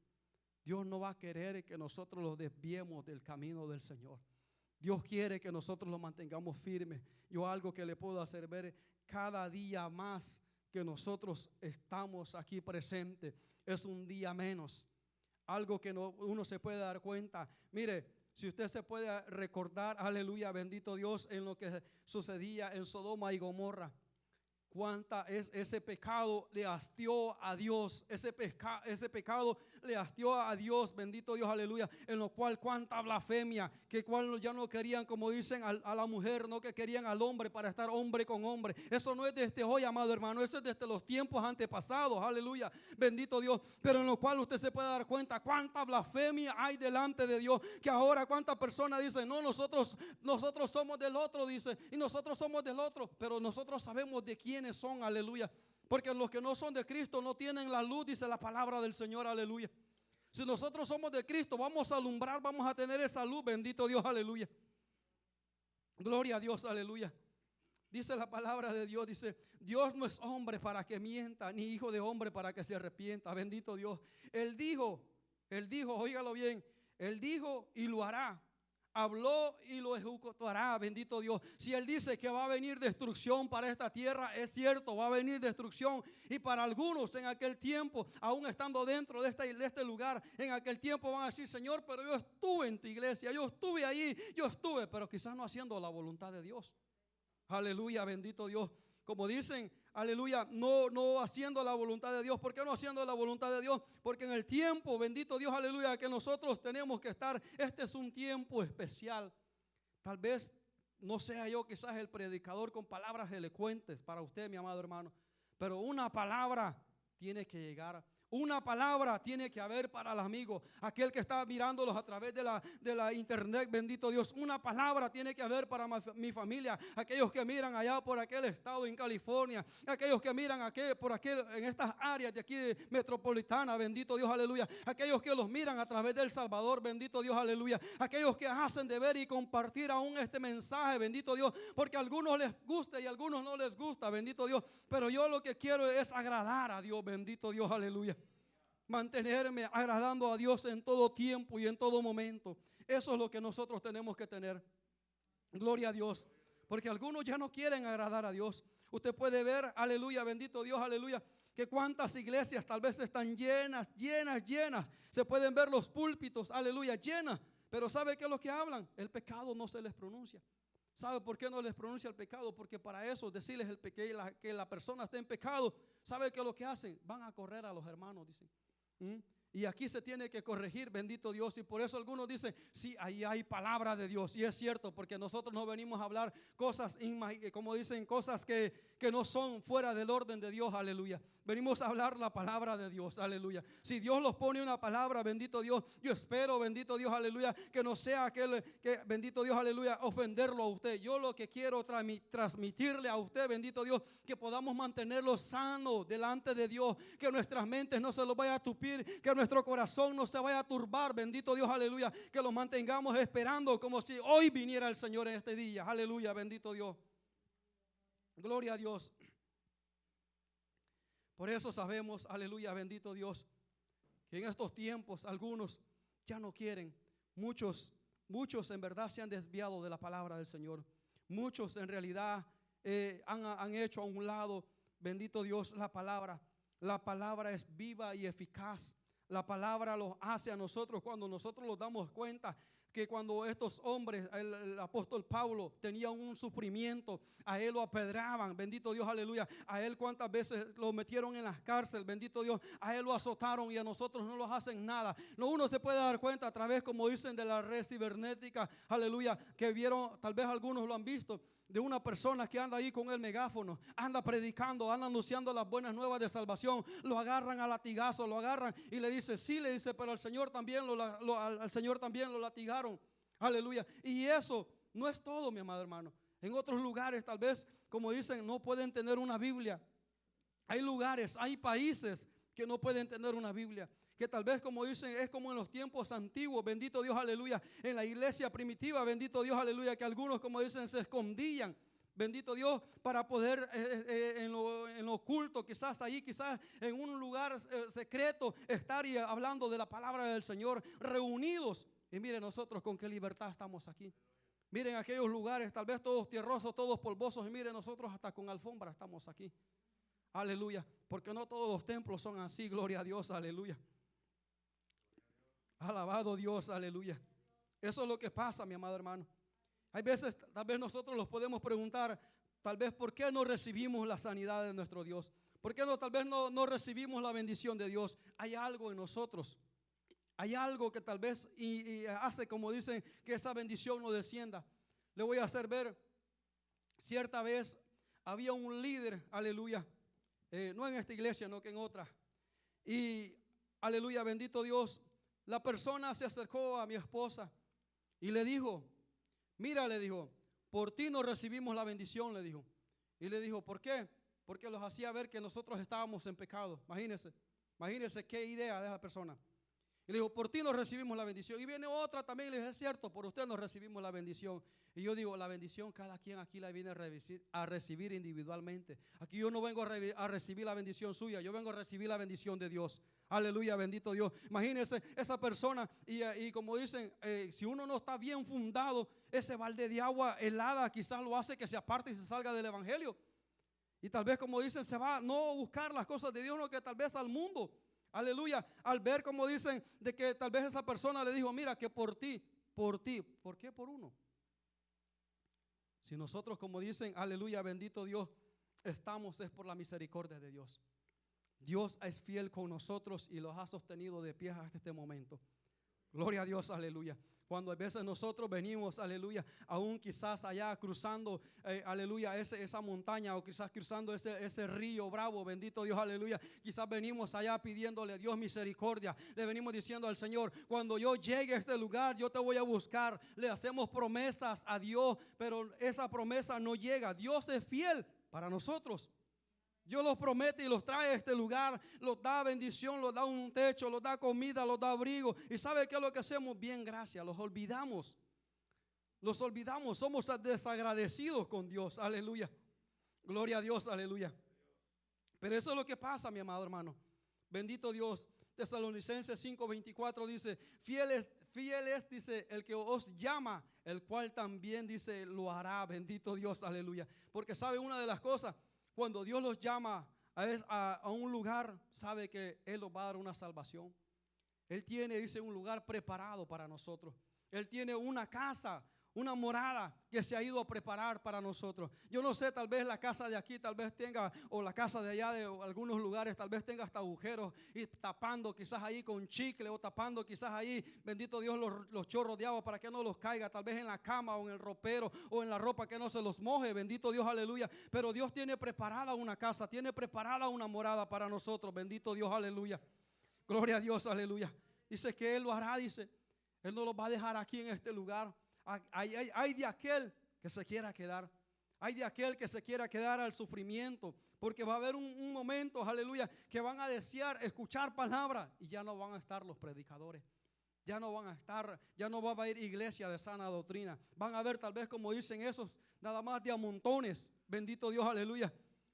Dios no va a querer que nosotros lo desviemos del camino del Señor. Dios quiere que nosotros lo mantengamos firme. Yo algo que le puedo hacer ver cada día más que nosotros estamos aquí presentes es un día menos. Algo que no, uno se puede dar cuenta. Mire, si usted se puede recordar, aleluya, bendito Dios, en lo que sucedía en Sodoma y Gomorra cuánta es ese pecado le hastió a Dios, ese, ese pecado le hastió a Dios, bendito Dios, aleluya, en lo cual cuánta blasfemia, que cual ya no querían, como dicen, a, la mujer, no que querían al hombre para estar hombre con hombre. Eso no es desde hoy, amado hermano, eso es desde los tiempos antepasados, aleluya, bendito Dios, pero en lo cual usted se puede dar cuenta cuánta blasfemia hay delante de Dios, que ahora cuántas personas dicen, no, nosotros, nosotros somos del otro, dice, y nosotros somos del otro, pero nosotros sabemos de quién son, aleluya. Porque los que no son de Cristo no tienen la luz, dice la palabra del Señor, aleluya. Si nosotros somos de Cristo, vamos a alumbrar, vamos a tener esa luz, bendito Dios, aleluya. Gloria a Dios, aleluya. Dice la palabra de Dios, dice, Dios no es hombre para que mienta, ni hijo de hombre para que se arrepienta, bendito Dios. Él dijo, él dijo, óigalo bien, él dijo y lo hará habló y lo ejecutará, bendito Dios. Si Él dice que va a venir destrucción para esta tierra, es cierto, va a venir destrucción. Y para algunos en aquel tiempo, aún estando dentro de este, de este lugar, en aquel tiempo van a decir, Señor, pero yo estuve en tu iglesia, yo estuve allí, yo estuve, pero quizás no haciendo la voluntad de Dios. Aleluya, bendito Dios. Como dicen, aleluya, no, no haciendo la voluntad de Dios. ¿Por qué no haciendo la voluntad de Dios? Porque en el tiempo, bendito Dios, aleluya, que nosotros tenemos que estar, este es un tiempo especial. Tal vez no sea yo quizás el predicador con palabras elocuentes para usted, mi amado hermano, pero una palabra tiene que llegar una palabra tiene que haber para el amigo, aquel que está mirándolos a través de la, de la internet, bendito Dios. Una palabra tiene que haber para mi familia, aquellos que miran allá por aquel estado en California, aquellos que miran aquí, por aquel, en estas áreas de aquí metropolitana, bendito Dios, aleluya. Aquellos que los miran a través del Salvador, bendito Dios, aleluya. Aquellos que hacen de ver y compartir aún este mensaje, bendito Dios, porque a algunos les gusta y a algunos no les gusta, bendito Dios. Pero yo lo que quiero es agradar a Dios, bendito Dios, aleluya mantenerme agradando a Dios en todo tiempo y en todo momento. Eso es lo que nosotros tenemos que tener. Gloria a Dios. Porque algunos ya no quieren agradar a Dios. Usted puede ver, aleluya, bendito Dios, aleluya, que cuántas iglesias tal vez están llenas, llenas, llenas. Se pueden ver los púlpitos, aleluya, llenas. Pero ¿sabe qué es lo que hablan? El pecado no se les pronuncia. ¿Sabe por qué no les pronuncia el pecado? Porque para eso decirles el que, la, que la persona está en pecado, ¿sabe qué es lo que hacen? Van a correr a los hermanos, dicen. ¿Mm? Y aquí se tiene que corregir, bendito Dios. Y por eso algunos dicen, sí, ahí hay palabra de Dios. Y es cierto, porque nosotros no venimos a hablar cosas, como dicen, cosas que, que no son fuera del orden de Dios, aleluya. Venimos a hablar la palabra de Dios, aleluya. Si Dios los pone una palabra, bendito Dios, yo espero, bendito Dios, aleluya, que no sea aquel que, bendito Dios, aleluya, ofenderlo a usted. Yo lo que quiero transmitirle a usted, bendito Dios, que podamos mantenerlo sano delante de Dios, que nuestras mentes no se lo vaya a tupir, que nuestro corazón no se vaya a turbar, bendito Dios, aleluya, que lo mantengamos esperando como si hoy viniera el Señor en este día, aleluya, bendito Dios. Gloria a Dios. Por eso sabemos, aleluya, bendito Dios, que en estos tiempos algunos ya no quieren. Muchos, muchos en verdad se han desviado de la palabra del Señor. Muchos en realidad eh, han, han hecho a un lado, bendito Dios, la palabra. La palabra es viva y eficaz. La palabra lo hace a nosotros cuando nosotros nos damos cuenta que cuando estos hombres, el, apóstol Pablo tenía un sufrimiento, a él lo apedraban, bendito Dios, aleluya. A él cuántas veces lo metieron en las cárceles, bendito Dios. A él lo azotaron y a nosotros no nos hacen nada. No uno se puede dar cuenta a través, como dicen, de la red cibernética, aleluya, que vieron, tal vez algunos lo han visto, de una persona que anda ahí con el megáfono, anda predicando, anda anunciando las buenas nuevas de salvación, lo agarran a latigazo, lo agarran y le dice, sí, le dice, pero al Señor también lo, al Señor también lo latigaron. Aleluya. Y eso no es todo, mi amado hermano. En otros lugares, tal vez, como dicen, no pueden tener una Biblia. Hay lugares, hay países que no pueden tener una Biblia. Que tal vez, como dicen, es como en los tiempos antiguos, bendito Dios, aleluya. En la iglesia primitiva, bendito Dios, aleluya, que algunos, como dicen, se escondían. Bendito Dios, para poder eh, eh, eh, en, lo, en, oculto, quizás ahí, quizás en un lugar secreto, estar y hablando de la palabra del Señor, reunidos. Y miren nosotros con qué libertad estamos aquí. Miren aquellos lugares, tal vez todos tierrosos, todos polvosos, y miren nosotros hasta con alfombra estamos aquí. Aleluya, porque no todos los templos son así, gloria a Dios, aleluya. Alabado Dios, aleluya. Eso es lo que pasa, mi amado hermano. Hay veces, tal vez nosotros los podemos preguntar, tal vez, ¿por qué no recibimos la sanidad de nuestro Dios? ¿Por qué no, tal vez no, no recibimos la bendición de Dios? Hay algo en nosotros. Hay algo que tal vez y, hace, como dicen, que esa bendición no descienda. Le voy a hacer ver, cierta vez había un líder, aleluya, eh, no en esta iglesia, no que en otra. Y, aleluya, bendito Dios, la persona se acercó a mi esposa y le dijo, mira, le dijo, por ti no recibimos la bendición, le dijo. Y le dijo, ¿por qué? Porque los hacía ver que nosotros estábamos en pecado. Imagínense, imagínense qué idea de esa persona. Y le dijo, por ti nos recibimos la bendición. Y viene otra también y le dice, es cierto, por usted nos recibimos la bendición. Y yo digo, la bendición cada quien aquí la viene a recibir, individualmente. Aquí yo no vengo a, recibir la bendición suya, yo vengo a recibir la bendición de Dios. Aleluya, bendito Dios. Imagínense esa persona y, como dicen, eh, si uno no está bien fundado, ese balde de agua helada quizás lo hace que se aparte y se salga del Evangelio. Y tal vez como dicen, se va no a buscar las cosas de Dios, no que tal vez al mundo. Aleluya. Al ver como dicen de que tal vez esa persona le dijo, mira que por ti, por ti, ¿por qué por uno? Si nosotros como dicen, aleluya, bendito Dios, estamos es por la misericordia de Dios. Dios es fiel con nosotros y los ha sostenido de pie hasta este momento. Gloria a Dios, aleluya. Cuando a veces nosotros venimos, aleluya, aún quizás allá cruzando, eh, aleluya, esa montaña o quizás cruzando ese, ese río bravo, bendito Dios, aleluya. Quizás venimos allá pidiéndole a Dios misericordia. Le venimos diciendo al Señor, cuando yo llegue a este lugar, yo te voy a buscar. Le hacemos promesas a Dios, pero esa promesa no llega. Dios es fiel para nosotros. Dios los promete y los trae a este lugar, los da bendición, los da un techo, los da comida, los da abrigo. ¿Y sabe qué es lo que hacemos? Bien, gracias, los olvidamos. Los olvidamos, somos desagradecidos con Dios, aleluya. Gloria a Dios, aleluya. Pero eso es lo que pasa, mi amado hermano. Bendito Dios. Tesalonicenses 5:24 dice, fiel es, fiel es, dice, el que os llama, el cual también dice, lo hará. Bendito Dios, aleluya. Porque sabe una de las cosas, cuando Dios los llama a, un lugar, sabe que Él los va a dar una salvación. Él tiene, dice, un lugar preparado para nosotros. Él tiene una casa una morada que se ha ido a preparar para nosotros. Yo no sé, tal vez la casa de aquí, tal vez tenga, o la casa de allá de algunos lugares, tal vez tenga hasta agujeros y tapando quizás ahí con chicle o tapando quizás ahí, bendito Dios, los, chorros de agua para que no los caiga, tal vez en la cama o en el ropero o en la ropa que no se los moje, bendito Dios, aleluya. Pero Dios tiene preparada una casa, tiene preparada una morada para nosotros, bendito Dios, aleluya. Gloria a Dios, aleluya. Dice que Él lo hará, dice. Él no lo va a dejar aquí en este lugar. Hay, de aquel que se quiera quedar. Hay de aquel que se quiera quedar al sufrimiento. Porque va a haber un, momento, aleluya, que van a desear escuchar palabra y ya no van a estar los predicadores. Ya no van a estar, ya no va a haber iglesia de sana doctrina. Van a ver tal vez como dicen esos, nada más de a montones. Bendito Dios, aleluya.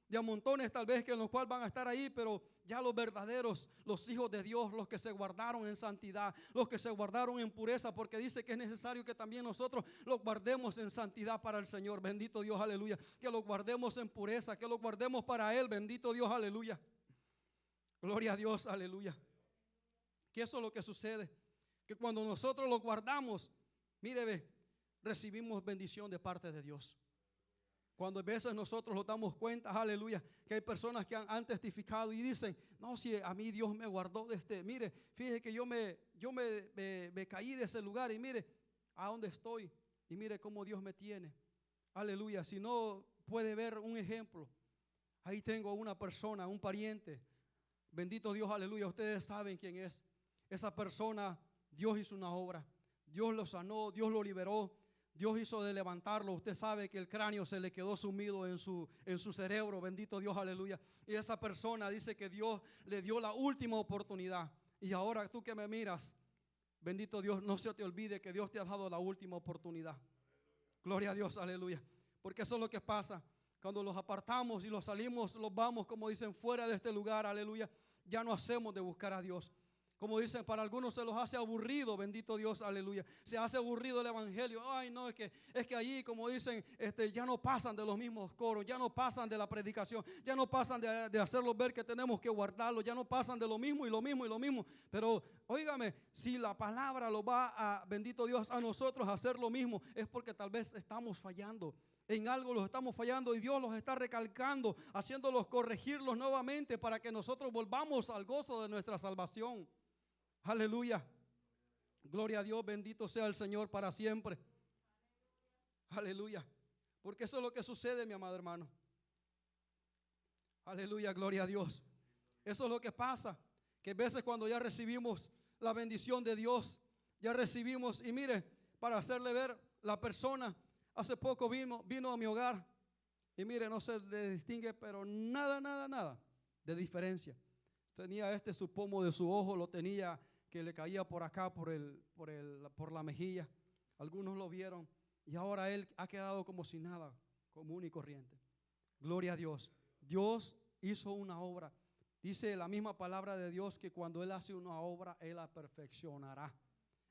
De a montones tal vez que en los cuales van a estar ahí, pero ya los verdaderos, los hijos de Dios, los que se guardaron en santidad, los que se guardaron en pureza, porque dice que es necesario que también nosotros los guardemos en santidad para el Señor. Bendito Dios, aleluya. Que los guardemos en pureza, que los guardemos para Él. Bendito Dios, aleluya. Gloria a Dios, aleluya. Que eso es lo que sucede. Que cuando nosotros los guardamos, mire, ve, recibimos bendición de parte de Dios. Cuando a veces nosotros nos damos cuenta, aleluya, que hay personas que han, testificado y dicen, no, si a mí Dios me guardó de este, mire, fíjese que yo me, yo me, me caí de ese lugar y mire a dónde estoy y mire cómo Dios me tiene. Aleluya, si no puede ver un ejemplo, ahí tengo una persona, un pariente, bendito Dios, aleluya, ustedes saben quién es. Esa persona, Dios hizo una obra, Dios lo sanó, Dios lo liberó, Dios hizo de levantarlo. Usted sabe que el cráneo se le quedó sumido en su, en su cerebro. Bendito Dios, aleluya. Y esa persona dice que Dios le dio la última oportunidad. Y ahora tú que me miras, bendito Dios, no se te olvide que Dios te ha dado la última oportunidad. Gloria a Dios, aleluya. Porque eso es lo que pasa. Cuando los apartamos y los salimos, los vamos, como dicen, fuera de este lugar, aleluya. Ya no hacemos de buscar a Dios. Como dicen, para algunos se los hace aburrido, bendito Dios, aleluya. Se hace aburrido el evangelio. Ay, no, es que es que allí, como dicen, este, ya no pasan de los mismos coros, ya no pasan de la predicación, ya no pasan de, de hacerlos ver que tenemos que guardarlo, ya no pasan de lo mismo y lo mismo y lo mismo. Pero, óigame, si la palabra lo va a, bendito Dios, a nosotros a hacer lo mismo, es porque tal vez estamos fallando en algo los estamos fallando y Dios los está recalcando, haciéndolos corregirlos nuevamente para que nosotros volvamos al gozo de nuestra salvación. Aleluya. Gloria a Dios, bendito sea el Señor para siempre. Aleluya. Porque eso es lo que sucede, mi amado hermano. Aleluya, gloria a Dios. Eso es lo que pasa. Que a veces cuando ya recibimos la bendición de Dios, ya recibimos, y mire, para hacerle ver la persona, hace poco vino, vino a mi hogar, y mire, no se le distingue, pero nada, nada, nada de diferencia. Tenía este su pomo de su ojo, lo tenía que le caía por acá, por, el, por, el, por la mejilla. Algunos lo vieron y ahora él ha quedado como si nada, común y corriente. Gloria a Dios. Dios hizo una obra. Dice la misma palabra de Dios que cuando Él hace una obra, Él la perfeccionará.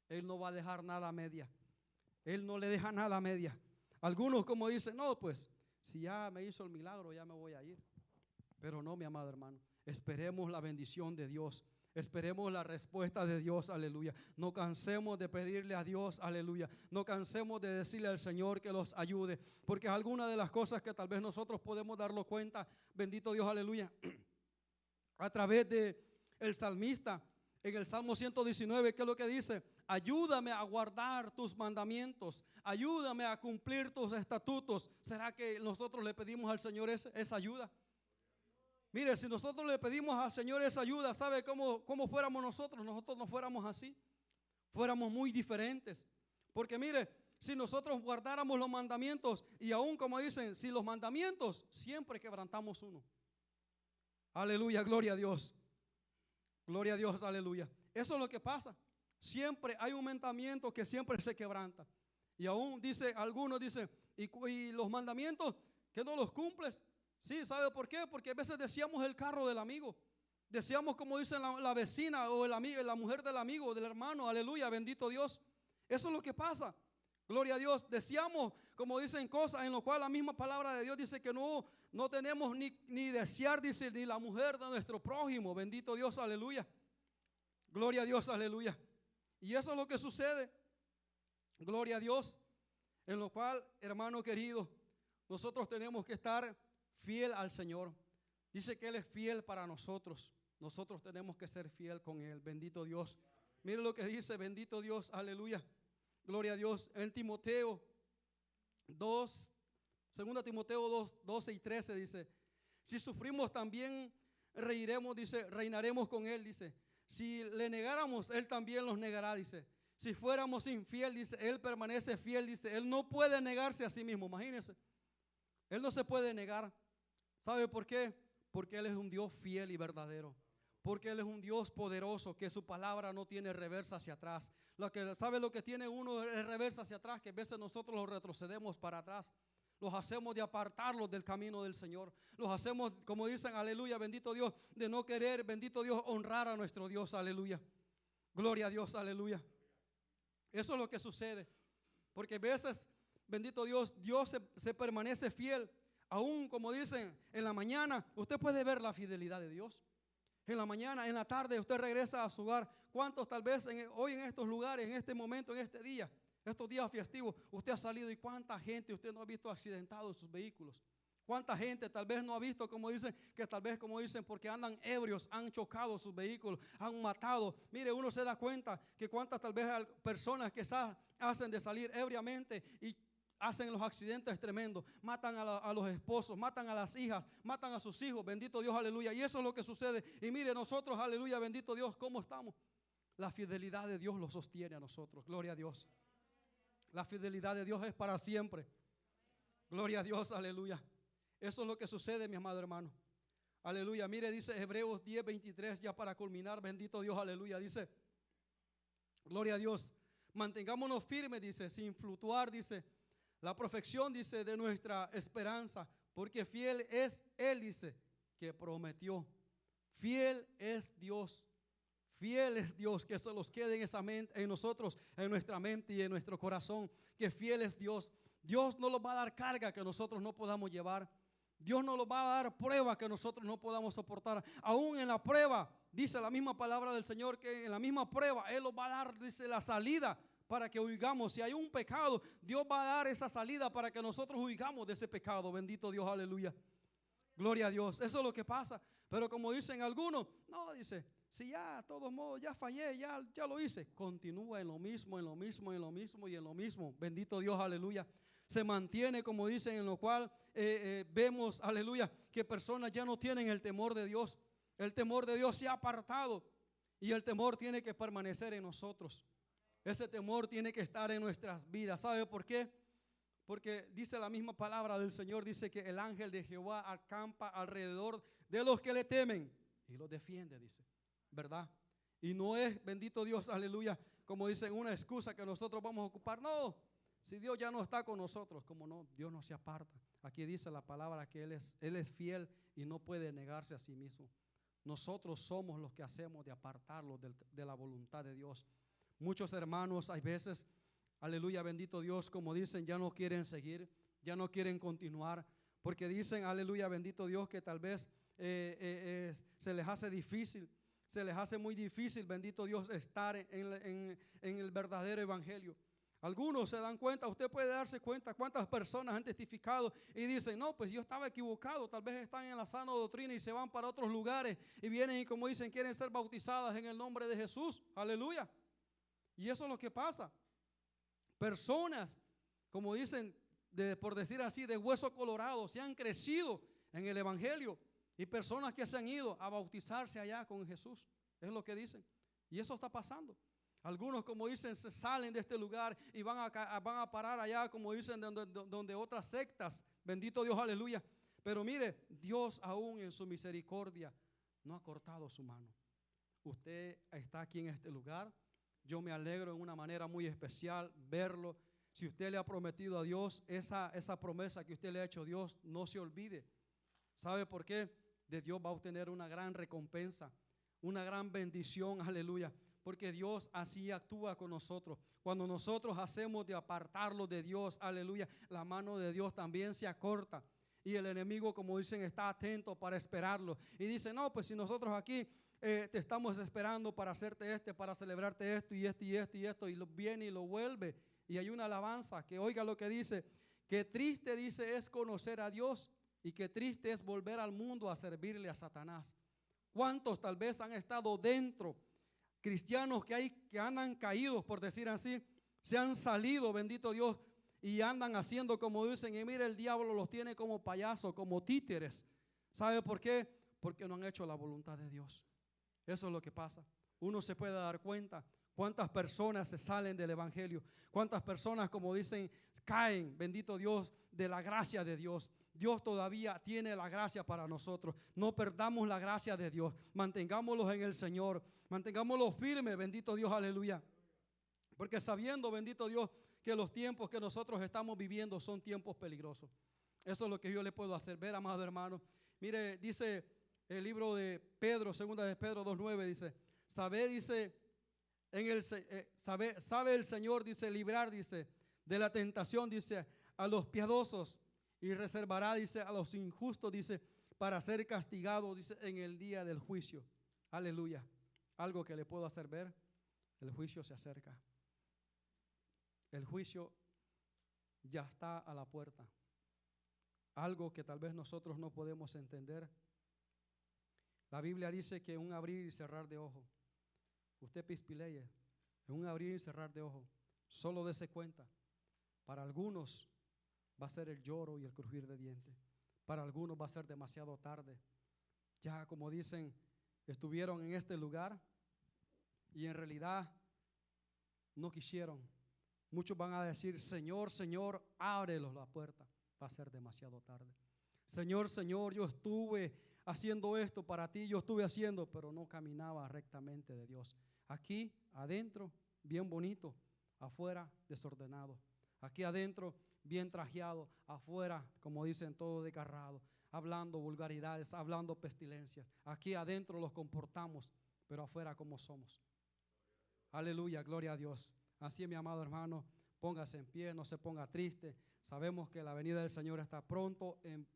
Él no va a dejar nada media. Él no le deja nada media. Algunos como dicen, no, pues si ya me hizo el milagro, ya me voy a ir. Pero no, mi amado hermano. Esperemos la bendición de Dios. Esperemos la respuesta de Dios, aleluya. No cansemos de pedirle a Dios, aleluya. No cansemos de decirle al Señor que los ayude, porque alguna de las cosas que tal vez nosotros podemos darlo cuenta, bendito Dios, aleluya, a través de el salmista en el Salmo 119, ¿qué es lo que dice? Ayúdame a guardar tus mandamientos, ayúdame a cumplir tus estatutos. ¿Será que nosotros le pedimos al Señor esa ayuda? Mire, si nosotros le pedimos al Señor esa ayuda, ¿sabe cómo, cómo fuéramos nosotros? Nosotros no fuéramos así. Fuéramos muy diferentes. Porque mire, si nosotros guardáramos los mandamientos y aún como dicen, si los mandamientos, siempre quebrantamos uno. Aleluya, gloria a Dios. Gloria a Dios, aleluya. Eso es lo que pasa. Siempre hay un mandamiento que siempre se quebranta. Y aún dice, algunos dicen, y, y los mandamientos que no los cumples, Sí, ¿sabe por qué? Porque a veces decíamos el carro del amigo. Decíamos como dice la, vecina o el amigo, la mujer del amigo, del hermano. Aleluya, bendito Dios. Eso es lo que pasa. Gloria a Dios. Decíamos, como dicen cosas en lo cual la misma palabra de Dios dice que no, no tenemos ni, ni desear, dice, ni la mujer de nuestro prójimo. Bendito Dios, aleluya. Gloria a Dios, aleluya. Y eso es lo que sucede. Gloria a Dios. En lo cual, hermano querido, nosotros tenemos que estar fiel al Señor. Dice que Él es fiel para nosotros. Nosotros tenemos que ser fiel con Él. Bendito Dios. Mire lo que dice, bendito Dios, aleluya. Gloria a Dios. En Timoteo 2, 2 Timoteo 2, 12 y 13 dice, si sufrimos también reiremos, dice, reinaremos con Él, dice. Si le negáramos, Él también los negará, dice. Si fuéramos infiel, dice, Él permanece fiel, dice. Él no puede negarse a sí mismo, imagínense. Él no se puede negar. ¿Sabe por qué? Porque Él es un Dios fiel y verdadero. Porque Él es un Dios poderoso, que su palabra no tiene reversa hacia atrás. Lo que, ¿Sabe lo que tiene uno es reversa hacia atrás? Que a veces nosotros lo retrocedemos para atrás. Los hacemos de apartarlos del camino del Señor. Los hacemos, como dicen, aleluya, bendito Dios, de no querer, bendito Dios, honrar a nuestro Dios, aleluya. Gloria a Dios, aleluya. Eso es lo que sucede. Porque a veces, bendito Dios, Dios se permanece fiel. Aún como dicen, en la mañana usted puede ver la fidelidad de Dios. En la mañana, en la tarde, usted regresa a su hogar. ¿Cuántos tal vez hoy en estos lugares, en este momento, en este día, estos días festivos, usted ha salido y cuánta gente usted no ha visto accidentado en sus vehículos? ¿Cuánta gente tal vez no ha visto, como dicen, que tal vez, como dicen, porque andan ebrios, han chocado sus vehículos, han matado? Mire, uno se da cuenta que cuántas tal vez personas que hacen de salir ebriamente y hacen los accidentes tremendos, matan a, los esposos, matan a las hijas, matan a sus hijos, bendito Dios, aleluya. Y eso es lo que sucede. Y mire, nosotros, aleluya, bendito Dios, ¿cómo estamos? La fidelidad de Dios lo sostiene a nosotros, gloria a Dios. La fidelidad de Dios es para siempre. Gloria a Dios, aleluya. Eso es lo que sucede, mi amado hermano. Aleluya. Mire, dice Hebreos 10, 23, ya para culminar, bendito Dios, aleluya. Dice, gloria a Dios. Mantengámonos firmes, dice, sin fluctuar, dice la perfección, dice, de nuestra esperanza, porque fiel es Él, dice, que prometió. Fiel es Dios. Fiel es Dios, que se los quede en esa mente, en nosotros, en nuestra mente y en nuestro corazón. Que fiel es Dios. Dios no nos va a dar carga que nosotros no podamos llevar. Dios no nos va a dar prueba que nosotros no podamos soportar. Aún en la prueba, dice la misma palabra del Señor, que en la misma prueba Él nos va a dar, dice, la salida para que huigamos. Si hay un pecado, Dios va a dar esa salida para que nosotros huigamos de ese pecado. Bendito Dios, aleluya. Gloria a Dios. Eso es lo que pasa. Pero como dicen algunos, no, dice, si ya, a todos modos, ya fallé, ya, ya lo hice. Continúa en lo mismo, en lo mismo, en lo mismo y en lo mismo. Bendito Dios, aleluya. Se mantiene, como dicen, en lo cual eh, eh, vemos, aleluya, que personas ya no tienen el temor de Dios. El temor de Dios se ha apartado y el temor tiene que permanecer en nosotros. Ese temor tiene que estar en nuestras vidas. ¿Sabe por qué? Porque dice la misma palabra del Señor, dice que el ángel de Jehová acampa alrededor de los que le temen y los defiende, dice. ¿Verdad? Y no es, bendito Dios, aleluya, como dicen, una excusa que nosotros vamos a ocupar. No, si Dios ya no está con nosotros, como no, Dios no se aparta. Aquí dice la palabra que Él es, Él es fiel y no puede negarse a sí mismo. Nosotros somos los que hacemos de apartarlo de la voluntad de Dios. Muchos hermanos hay veces, aleluya, bendito Dios, como dicen, ya no quieren seguir, ya no quieren continuar, porque dicen, aleluya, bendito Dios, que tal vez eh, eh, se les hace difícil, se les hace muy difícil, bendito Dios, estar en, en el verdadero evangelio. Algunos se dan cuenta, usted puede darse cuenta cuántas personas han testificado y dicen, no, pues yo estaba equivocado, tal vez están en la sana doctrina y se van para otros lugares y vienen y como dicen, quieren ser bautizadas en el nombre de Jesús. Aleluya. Y eso es lo que pasa. Personas, como dicen, por decir así, de hueso colorado, se han crecido en el Evangelio. Y personas que se han ido a bautizarse allá con Jesús. Es lo que dicen. Y eso está pasando. Algunos, como dicen, se salen de este lugar y van a, van a parar allá, como dicen, donde, donde otras sectas. Bendito Dios, aleluya. Pero mire, Dios aún en su misericordia no ha cortado su mano. Usted está aquí en este lugar yo me alegro en una manera muy especial verlo. Si usted le ha prometido a Dios esa, esa promesa que usted le ha hecho a Dios, no se olvide. ¿Sabe por qué? De Dios va a obtener una gran recompensa, una gran bendición, aleluya. Porque Dios así actúa con nosotros. Cuando nosotros hacemos de apartarlo de Dios, aleluya, la mano de Dios también se acorta. Y el enemigo, como dicen, está atento para esperarlo. Y dice, no, pues si nosotros aquí eh, te estamos esperando para hacerte este, para celebrarte esto y esto y esto y esto, y lo viene y lo vuelve. Y hay una alabanza que oiga lo que dice, que triste dice es conocer a Dios y que triste es volver al mundo a servirle a Satanás. ¿Cuántos tal vez han estado dentro? Cristianos que, hay, que andan caídos, por decir así, se han salido, bendito Dios, y andan haciendo como dicen, y mire, el diablo los tiene como payasos, como títeres. ¿Sabe por qué? Porque no han hecho la voluntad de Dios. Eso es lo que pasa. Uno se puede dar cuenta cuántas personas se salen del Evangelio, cuántas personas, como dicen, caen, bendito Dios, de la gracia de Dios. Dios todavía tiene la gracia para nosotros. No perdamos la gracia de Dios. Mantengámoslos en el Señor. Mantengámoslos firmes, bendito Dios, aleluya. Porque sabiendo, bendito Dios, que los tiempos que nosotros estamos viviendo son tiempos peligrosos. Eso es lo que yo le puedo hacer ver, amado hermano. Mire, dice el libro de Pedro, segunda de Pedro 2.9, dice, sabe, dice, en el, eh, sabe, sabe el Señor, dice, librar, dice, de la tentación, dice, a los piadosos y reservará, dice, a los injustos, dice, para ser castigados, dice, en el día del juicio. Aleluya. Algo que le puedo hacer ver, el juicio se acerca. El juicio ya está a la puerta. Algo que tal vez nosotros no podemos entender. La Biblia dice que un abrir y cerrar de ojo. Usted pispileye, en un abrir y cerrar de ojo. Solo dése cuenta. Para algunos va a ser el lloro y el crujir de dientes. Para algunos va a ser demasiado tarde. Ya como dicen, estuvieron en este lugar y en realidad no quisieron. Muchos van a decir, Señor, Señor, ábrelos la puerta. Va a ser demasiado tarde. Señor, Señor, yo estuve haciendo esto para ti, yo estuve haciendo, pero no caminaba rectamente de Dios. Aquí, adentro, bien bonito, afuera, desordenado. Aquí adentro, bien trajeado, afuera, como dicen, todo desgarrado, hablando vulgaridades, hablando pestilencias. Aquí adentro los comportamos, pero afuera como somos. Aleluya, gloria a Dios. Así, mi amado hermano, póngase en pie, no se ponga triste. Sabemos que la venida del Señor está pronto. En